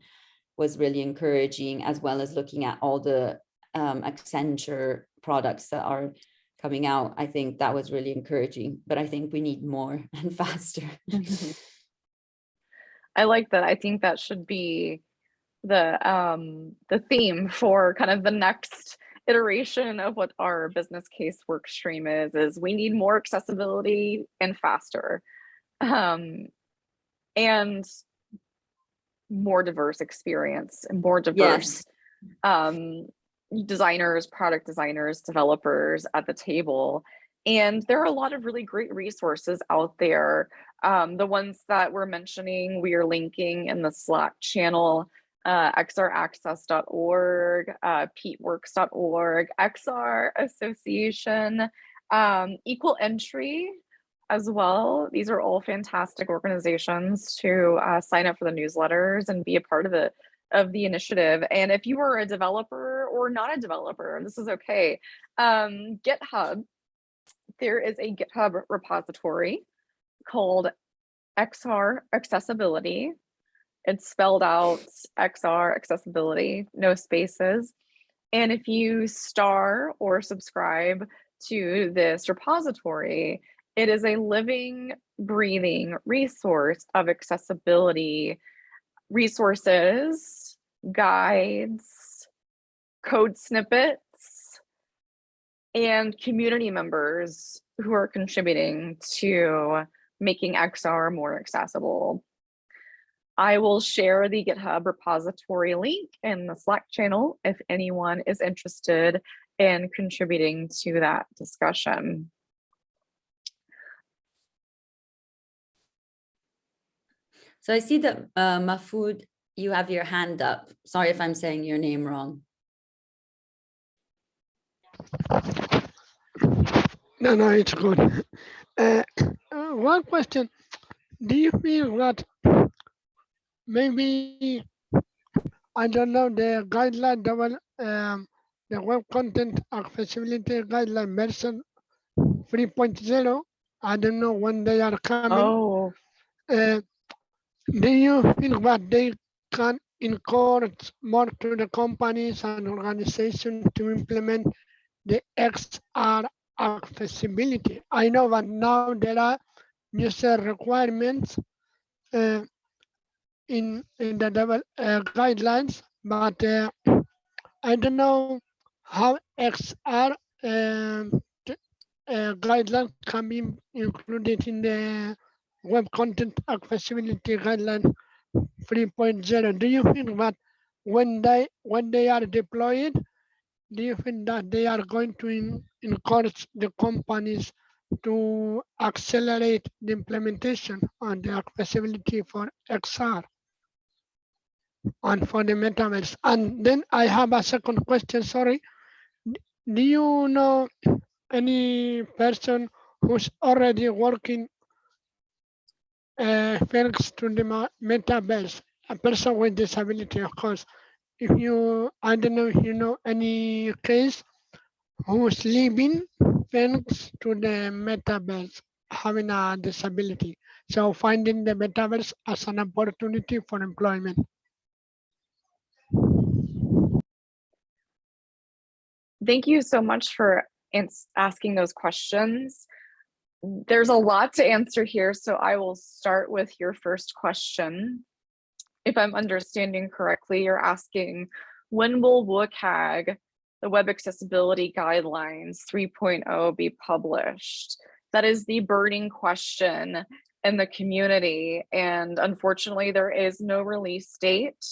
[SPEAKER 2] was really encouraging, as well as looking at all the um, Accenture products that are coming out. I think that was really encouraging, but I think we need more and faster.
[SPEAKER 1] I like that. I think that should be the um the theme for kind of the next iteration of what our business case work stream is is we need more accessibility and faster. Um and more diverse experience and more diverse um designers product designers developers at the table. And there are a lot of really great resources out there. Um the ones that we're mentioning we are linking in the slack channel uh, xraccess.org, uh, XR Association, um, Equal Entry as well. These are all fantastic organizations to uh, sign up for the newsletters and be a part of the of the initiative. And if you are a developer or not a developer, this is okay. Um, GitHub, there is a GitHub repository called XR Accessibility it's spelled out XR accessibility, no spaces. And if you star or subscribe to this repository, it is a living, breathing resource of accessibility resources, guides, code snippets, and community members who are contributing to making XR more accessible. I will share the GitHub repository link in the Slack channel if anyone is interested in contributing to that discussion.
[SPEAKER 2] So I see that uh, Mahfoud, you have your hand up. Sorry if I'm saying your name wrong.
[SPEAKER 6] No, no, it's good. Uh, uh, one question. Do you feel that maybe, I don't know, the guideline, double, um, the web content accessibility guideline version 3.0, I don't know when they are coming.
[SPEAKER 1] Oh,
[SPEAKER 6] Uh, do you feel that they can encourage more to the companies and organizations to implement the XR accessibility? I know that now there are user requirements uh, in in the double uh, guidelines, but uh, I don't know how XR um, uh, guidelines can be included in the web content accessibility guideline 3.0. Do you think that when they when they are deployed, do you think that they are going to in, encourage the companies to accelerate the implementation on the accessibility for XR and the? And then I have a second question, sorry. Do you know any person who's already working uh, thanks to the metaverse, a person with disability, of course. If you, I don't know if you know any case who's living thanks to the metaverse, having a disability. So finding the metaverse as an opportunity for employment.
[SPEAKER 1] Thank you so much for asking those questions. There's a lot to answer here, so I will start with your first question. If I'm understanding correctly, you're asking, when will WCAG, the Web Accessibility Guidelines 3.0 be published? That is the burning question in the community, and unfortunately, there is no release date.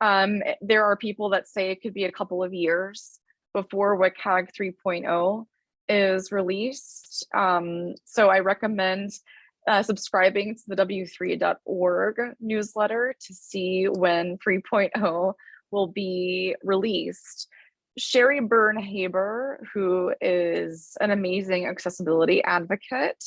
[SPEAKER 1] Um, there are people that say it could be a couple of years before WCAG 3.0 is released. Um, so I recommend uh, subscribing to the w3.org newsletter to see when 3.0 will be released. Sherry Byrne-Haber, who is an amazing accessibility advocate,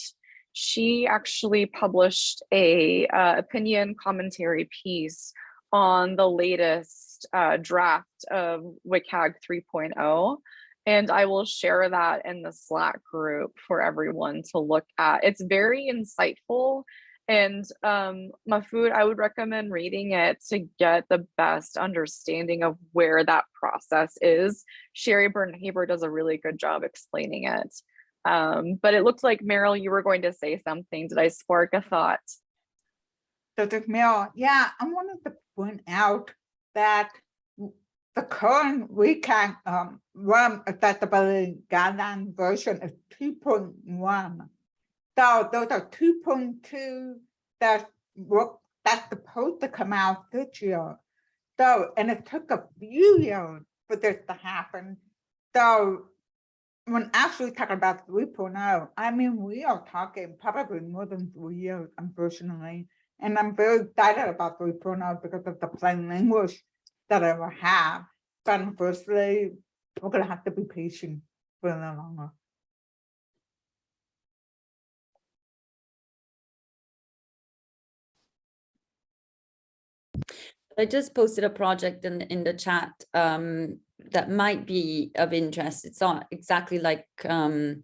[SPEAKER 1] she actually published a uh, opinion commentary piece on the latest uh, draft of WCAG 3.0. And I will share that in the Slack group for everyone to look at. It's very insightful. And um, Mahfoud, I would recommend reading it to get the best understanding of where that process is. Sherry Byrne-Haber does a really good job explaining it. Um, but it looked like Meryl, you were going to say something. Did I spark a thought?
[SPEAKER 5] So, Dr. Mill, yeah, I wanted to point out that the current WCAG um, RAM accessibility guideline version is two point one. So those are two point two that work, that's supposed to come out this year. So, and it took a few years for this to happen. So when actually talking about 3.0, I mean, we are talking probably more than three years, unfortunately. And I'm very excited about the 3.0 because of the plain language that I will have. But unfortunately, we're gonna have to be patient for a little longer.
[SPEAKER 2] I just posted a project in, in the chat um, that might be of interest. It's not exactly like, um,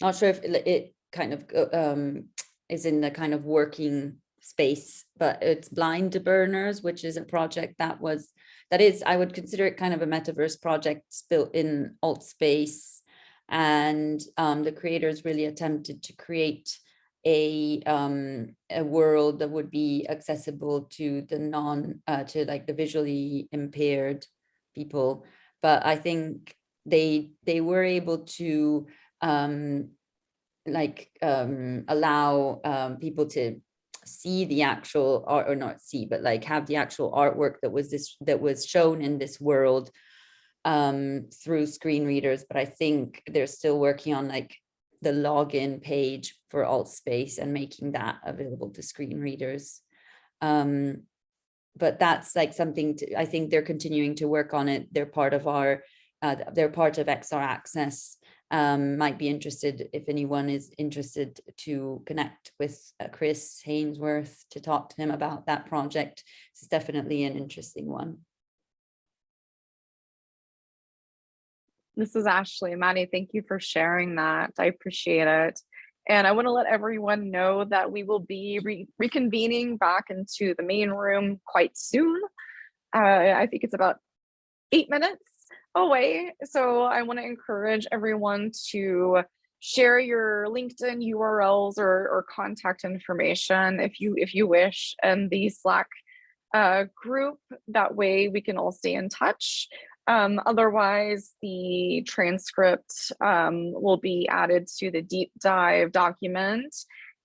[SPEAKER 2] not sure if it, it kind of uh, um, is in the kind of working space, but it's Blind Burners, which is a project that was, that is, I would consider it kind of a metaverse project built in Altspace. And um, the creators really attempted to create a um a world that would be accessible to the non uh to like the visually impaired people but i think they they were able to um like um allow um people to see the actual art or not see but like have the actual artwork that was this that was shown in this world um through screen readers but i think they're still working on like the login page for Altspace and making that available to screen readers. Um, but that's like something to, I think they're continuing to work on it. They're part of our, uh, they're part of XR Access. Um, might be interested if anyone is interested to connect with uh, Chris Hainsworth to talk to him about that project. It's definitely an interesting one.
[SPEAKER 1] This is Ashley. Maddie, thank you for sharing that. I appreciate it. And I want to let everyone know that we will be re reconvening back into the main room quite soon. Uh, I think it's about eight minutes away. So I want to encourage everyone to share your LinkedIn URLs or, or contact information if you if you wish and the Slack uh, group. That way we can all stay in touch. Um, otherwise, the transcript um, will be added to the deep dive document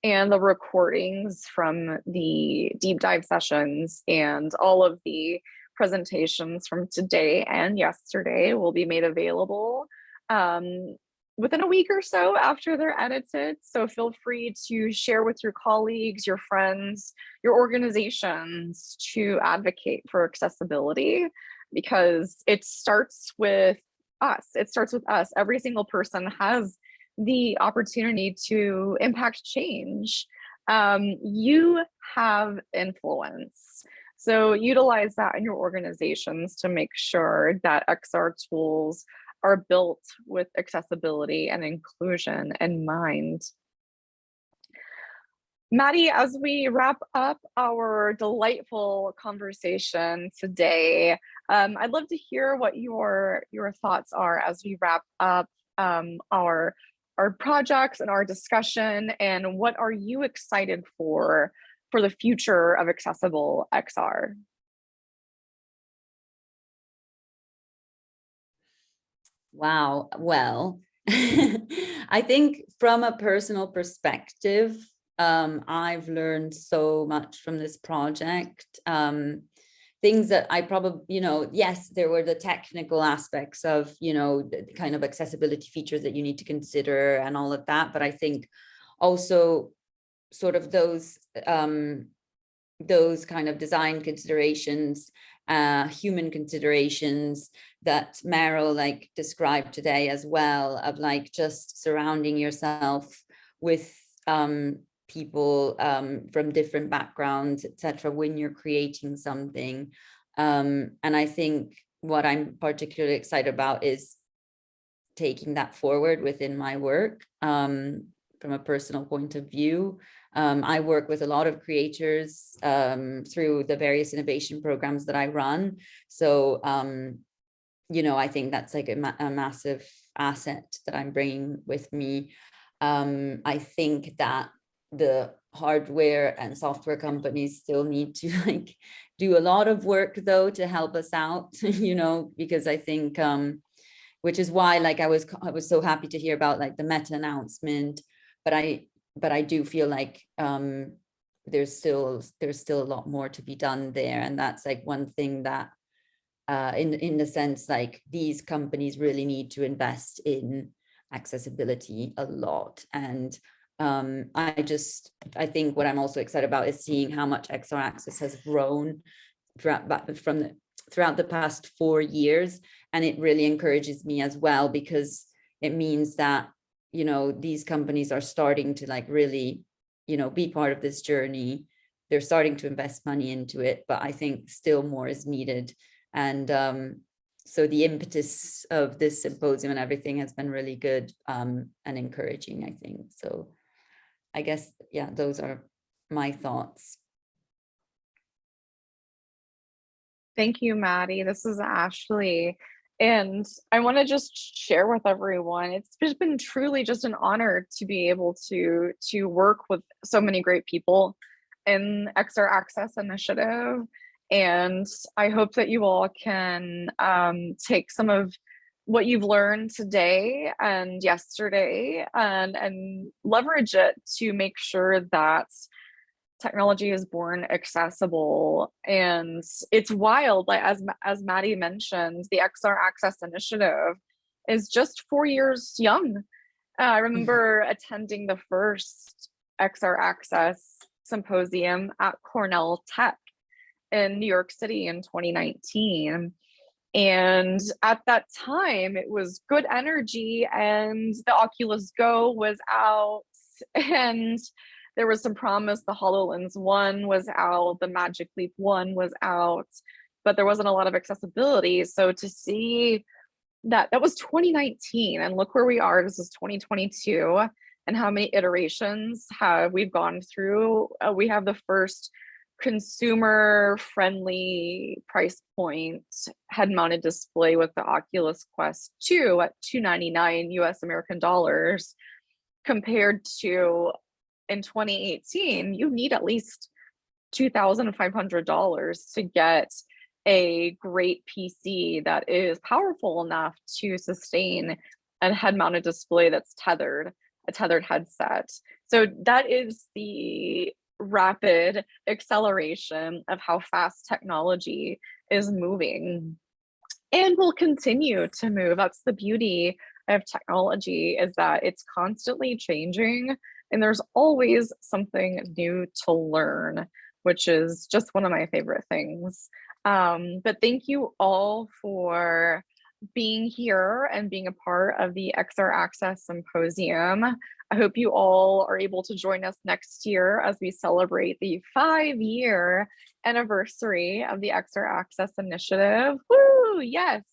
[SPEAKER 1] and the recordings from the deep dive sessions and all of the presentations from today and yesterday will be made available um, within a week or so after they're edited. So feel free to share with your colleagues, your friends, your organizations to advocate for accessibility because it starts with us. It starts with us. Every single person has the opportunity to impact change. Um, you have influence. So utilize that in your organizations to make sure that XR tools are built with accessibility and inclusion in mind. Maddie, as we wrap up our delightful conversation today, um, I'd love to hear what your your thoughts are as we wrap up um, our our projects and our discussion, and what are you excited for for the future of accessible XR?
[SPEAKER 2] Wow. Well, I think from a personal perspective, um, I've learned so much from this project. Um, things that I probably, you know, yes, there were the technical aspects of, you know, the kind of accessibility features that you need to consider and all of that. But I think also sort of those um, those kind of design considerations, uh, human considerations that Meryl like described today as well of like just surrounding yourself with um, people um, from different backgrounds, etc. when you're creating something. Um, and I think what I'm particularly excited about is taking that forward within my work um, from a personal point of view. Um, I work with a lot of creators um, through the various innovation programs that I run. So, um, you know, I think that's like a, ma a massive asset that I'm bringing with me. Um, I think that the hardware and software companies still need to like do a lot of work though to help us out, you know, because I think, um, which is why like I was, I was so happy to hear about like the meta announcement, but I, but I do feel like um, there's still, there's still a lot more to be done there. And that's like one thing that uh, in, in the sense like these companies really need to invest in accessibility a lot. And um, I just, I think what I'm also excited about is seeing how much XR access has grown throughout from the throughout the past four years. And it really encourages me as well, because it means that, you know, these companies are starting to like really, you know, be part of this journey. They're starting to invest money into it, but I think still more is needed. And um, so the impetus of this symposium and everything has been really good um, and encouraging, I think. So I guess, yeah, those are my thoughts.
[SPEAKER 1] Thank you, Maddie. This is Ashley. And I want to just share with everyone, it's just been truly just an honor to be able to, to work with so many great people in XR Access Initiative. And I hope that you all can um, take some of what you've learned today and yesterday and, and leverage it to make sure that technology is born accessible and it's wild like as as maddie mentioned the xr access initiative is just four years young. Uh, i remember attending the first xr access symposium at cornell tech in new york city in 2019 and at that time it was good energy and the oculus go was out and there was some promise the HoloLens 1 was out, the Magic Leap 1 was out, but there wasn't a lot of accessibility. So to see that, that was 2019 and look where we are, this is 2022 and how many iterations have we've gone through. Uh, we have the first consumer friendly price point head mounted display with the Oculus Quest 2 at 299 US American dollars compared to in 2018, you need at least $2,500 to get a great PC that is powerful enough to sustain a head-mounted display that's tethered, a tethered headset. So that is the rapid acceleration of how fast technology is moving and will continue to move. That's the beauty of technology is that it's constantly changing and there's always something new to learn, which is just one of my favorite things. Um, but thank you all for being here and being a part of the XR Access Symposium. I hope you all are able to join us next year as we celebrate the five year anniversary of the XR Access Initiative. Woo, yes.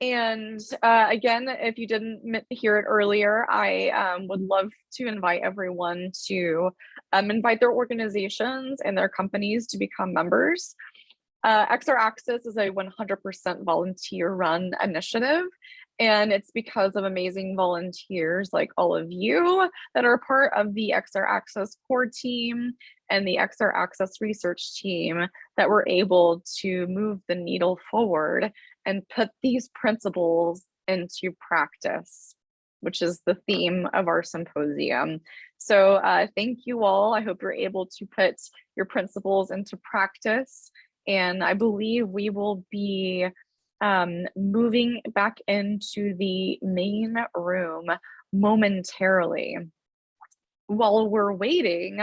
[SPEAKER 1] And uh, again, if you didn't hear it earlier, I um, would love to invite everyone to um, invite their organizations and their companies to become members. Uh, XR Access is a 100% volunteer run initiative. And it's because of amazing volunteers like all of you that are part of the XR Access core team and the XR Access research team that we're able to move the needle forward and put these principles into practice, which is the theme of our symposium. So uh, thank you all. I hope you're able to put your principles into practice. And I believe we will be um, moving back into the main room momentarily. While we're waiting,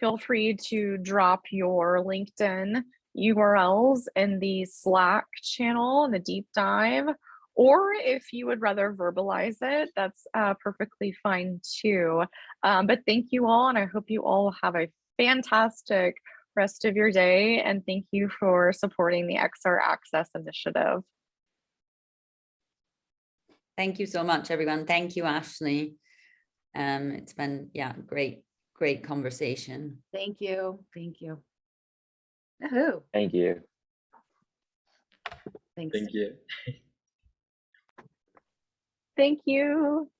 [SPEAKER 1] feel free to drop your LinkedIn URLs in the Slack channel in the deep dive, or if you would rather verbalize it, that's uh, perfectly fine too. Um, but thank you all, and I hope you all have a fantastic rest of your day, and thank you for supporting the XR Access Initiative.
[SPEAKER 2] Thank you so much, everyone. Thank you, Ashley. Um, it's been, yeah, great, great conversation.
[SPEAKER 8] Thank you, thank you. Yahoo,
[SPEAKER 4] Thank you.
[SPEAKER 8] thanks.
[SPEAKER 3] Thank you.
[SPEAKER 1] Thank you.